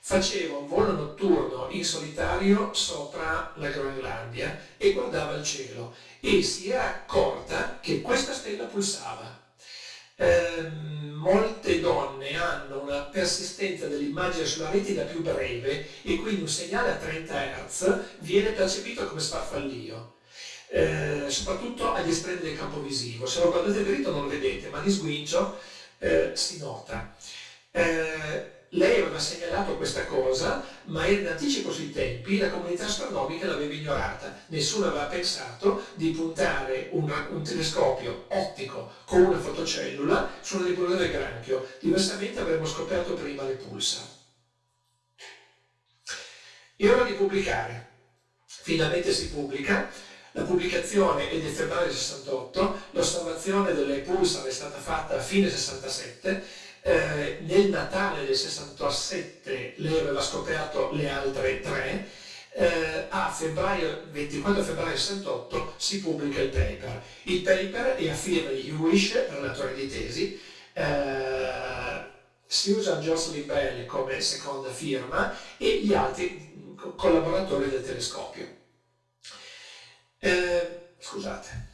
faceva un volo notturno in solitario sopra la Groenlandia e guardava il cielo e si era accorta che questa stella pulsava. Eh, molte donne hanno una persistenza dell'immagine sulla retina più breve e quindi un segnale a 30 Hz viene percepito come sfarfallio eh, soprattutto agli estremi del campo visivo. Se lo guardate dritto non lo vedete, ma di sguincio eh, si nota. Eh, lei aveva segnalato questa cosa, ma in anticipo sui tempi la comunità astronomica l'aveva ignorata. Nessuno aveva pensato di puntare un, un telescopio ottico con una fotocellula sulla nebulosa del granchio, diversamente avremmo scoperto prima le pulsar. È ora di pubblicare. Finalmente si pubblica, la pubblicazione è del febbraio 68, l'osservazione delle pulsar è stata fatta a fine 67, eh, nel Natale del 67 lei aveva scoperto le altre tre, eh, a febbraio, 24 febbraio 68 si pubblica il paper. Il paper è a firma di Hewish, relatore di tesi, eh, si usa Jocelyn Bell come seconda firma e gli altri collaboratori del telescopio. Eh, scusate.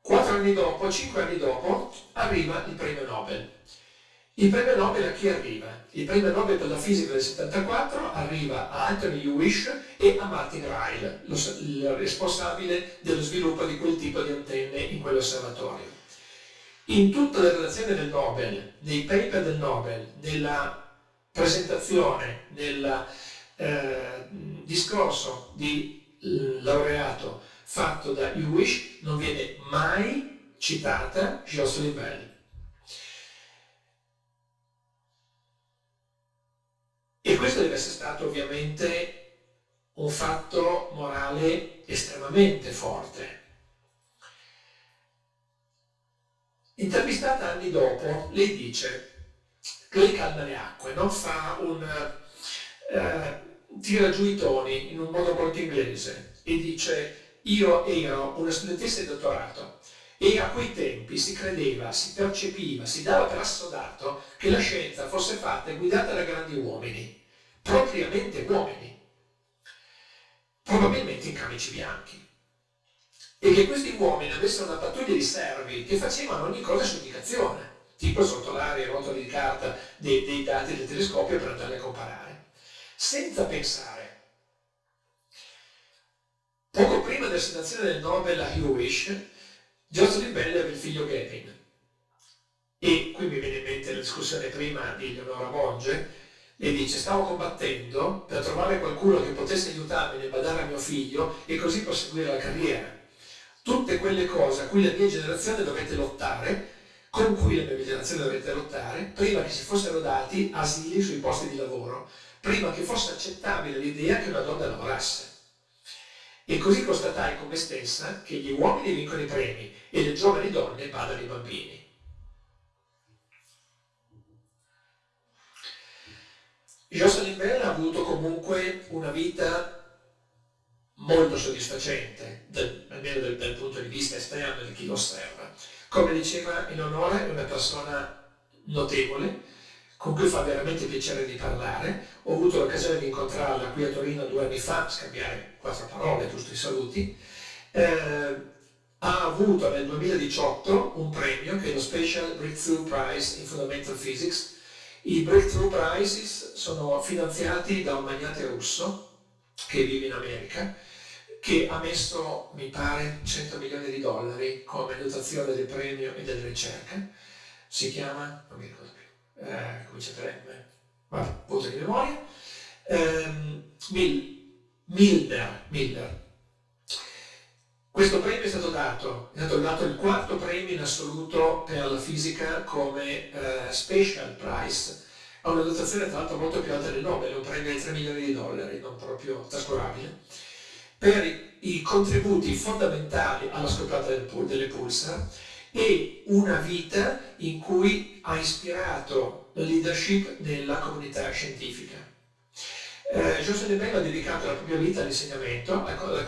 Quattro anni dopo, cinque anni dopo, arriva il premio Nobel. Il premio Nobel a chi arriva? Il premio Nobel per la fisica del 74 arriva a Anthony Hewish e a Martin Ryle, lo, il responsabile dello sviluppo di quel tipo di antenne in quell'osservatorio. In tutte le relazioni del Nobel, nei paper del Nobel, nella presentazione, nel eh, discorso di laureato fatto da Hewish non viene mai citata Jocelyn Bell. E questo deve essere stato ovviamente un fatto morale estremamente forte. Intervistata anni dopo, lei dice lei calma le acque, non fa un... Eh, tira giù i toni in un modo molto inglese e dice io ero una studentessa di dottorato e a quei tempi si credeva, si percepiva, si dava per assodato che la scienza fosse fatta e guidata da grandi uomini, propriamente uomini, probabilmente in camici bianchi. E che questi uomini avessero una pattuglia di servi che facevano ogni cosa su indicazione, tipo srotolare i rotoli di carta dei, dei dati del telescopio per andarli a comparare senza pensare. Poco prima dell'assegnazione del Nobel a Hewish, Jocelyn Bell aveva il figlio Gavin. nella discussione prima di Eleonora Monge, e dice stavo combattendo per trovare qualcuno che potesse aiutarmi nel badare a mio figlio e così proseguire la carriera. Tutte quelle cose a cui la mia generazione dovette lottare, con cui la mia generazione dovette lottare, prima che si fossero dati asili sui posti di lavoro, prima che fosse accettabile l'idea che una donna lavorasse. E così constatai con me stessa che gli uomini vincono i premi e le giovani donne badano i bambini. Jocelyn Bell ha avuto comunque una vita molto soddisfacente, almeno dal, dal, punto di vista esterno di chi lo osserva. Come diceva Eleonora, è una persona notevole, con cui fa veramente piacere di parlare. Ho avuto l'occasione di incontrarla qui a Torino due anni fa, scambiare quattro parole, giusto i saluti. Eh, ha avuto nel 2018 un premio che è lo Special Breakthrough Prize in Fundamental Physics i Breakthrough Prizes sono finanziati da un magnate russo che vive in America che ha messo, mi pare, 100 milioni di dollari come dotazione del premio e della ricerca. Si chiama, non mi ricordo più, eh, comincia per M, vabbè, voto di memoria, eh, Milder, Milder, questo premio è stato dato, è stato dato il quarto premio in assoluto per la fisica come uh, Special Prize, ha una dotazione tra l'altro molto più alta del Nobel, un premio di 3 milioni di dollari, non proprio trascurabile, per i contributi fondamentali alla scoperta del, delle pulsar e una vita in cui ha ispirato la leadership nella comunità scientifica eh, Giuseppe Bello ha dedicato la propria vita all'insegnamento, alla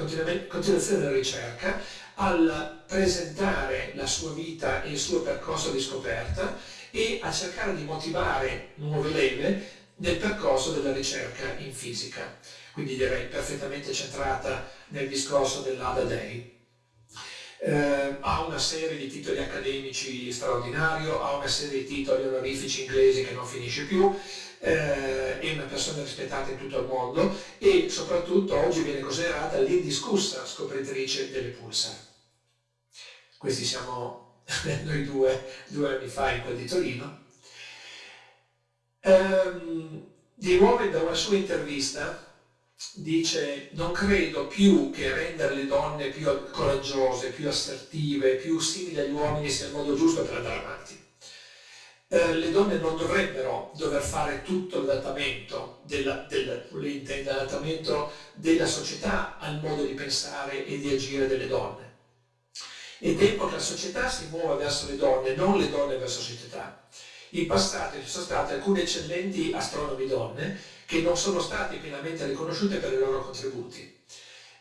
continuazione della ricerca, al presentare la sua vita e il suo percorso di scoperta e a cercare di motivare nuove leve nel percorso della ricerca in fisica. Quindi direi perfettamente centrata nel discorso dell'Ada Day. Eh, ha una serie di titoli accademici straordinario, ha una serie di titoli onorifici inglesi che non finisce più, eh, è una persona rispettata in tutto il mondo e soprattutto oggi viene considerata l'indiscussa scopritrice delle pulsar. Questi siamo <laughs> noi due, due anni fa in quel di Torino. Um, di nuovo da una sua intervista dice non credo più che rendere le donne più coraggiose, più assertive, più simili agli uomini sia il modo giusto per andare avanti eh, le donne non dovrebbero dover fare tutto l'adattamento della, della, della società al modo di pensare e di agire delle donne. È tempo che la società si muova verso le donne, non le donne verso la società. In passato ci sono state alcune eccellenti astronomi donne che non sono state pienamente riconosciute per i loro contributi.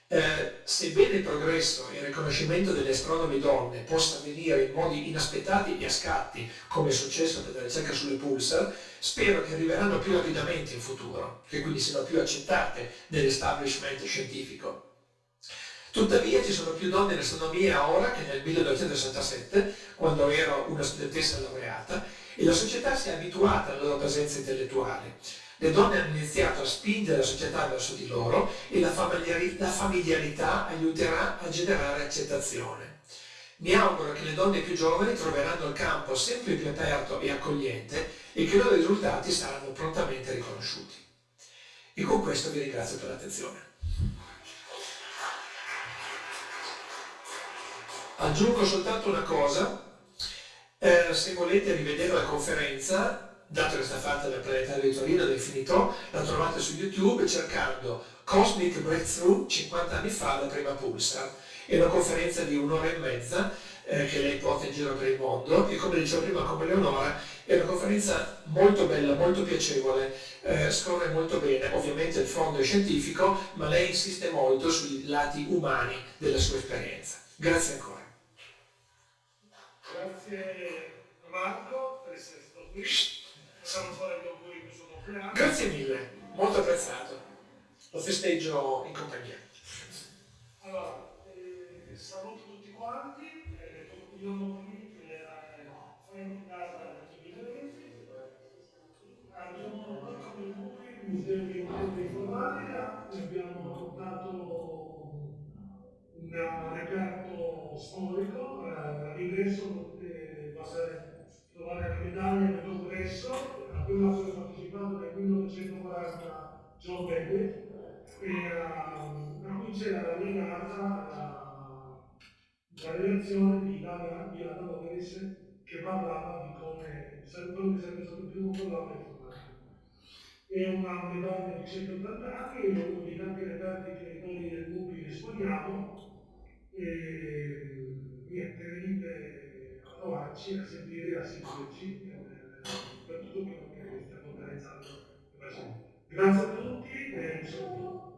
Eh, sebbene il progresso e il riconoscimento delle astronomi donne possa avvenire in modi inaspettati e a scatti, come è successo per la ricerca sulle pulsar, spero che arriveranno più rapidamente in futuro, che quindi siano più accettate nell'establishment scientifico. Tuttavia ci sono più donne in astronomia ora che nel 1967, quando ero una studentessa laureata, e la società si è abituata alla loro presenza intellettuale le donne hanno iniziato a spingere la società verso di loro e la familiarità, aiuterà a generare accettazione. Mi auguro che le donne più giovani troveranno il campo sempre più aperto e accogliente e che i loro risultati saranno prontamente riconosciuti. E con questo vi ringrazio per l'attenzione. Aggiungo soltanto una cosa, eh, se volete rivedere la conferenza dato che sta fatta dal planetario di Torino, del Finito, la trovate su YouTube cercando Cosmic Breakthrough 50 anni fa, la prima Pulsar. È una conferenza di un'ora e mezza eh, che lei porta in giro per il mondo e come dicevo prima come Leonora è una conferenza molto bella, molto piacevole, eh, scorre molto bene, ovviamente il fondo è scientifico, ma lei insiste molto sui lati umani della sua esperienza. Grazie ancora. Grazie Marco per essere stato qui facciamo fare gli auguri per il suo compleanno. Grazie mille, molto apprezzato. Lo festeggio in compagnia. Allora, eh, saluto tutti quanti, eh, continuiamo qui per fare in casa il 2020. Abbiamo come gruppi il Museo di Informatica, abbiamo portato un reperto storico, eh, all'ingresso possa trovare Medaglia del congresso a cui ho partecipato nel 1940 giovane e ehm, a cui c'era la legata la relazione di Lana Boris che parlava di come sarebbe stato il primo programma informatico. È una medaglia di 180 anni, è uno dei tanti reperti che noi del Gubi esponiamo. E niente, venite provarci a sentire la sindaci eh, per tutto quello che stiamo organizzando Grazie a tutti eh, e saluto.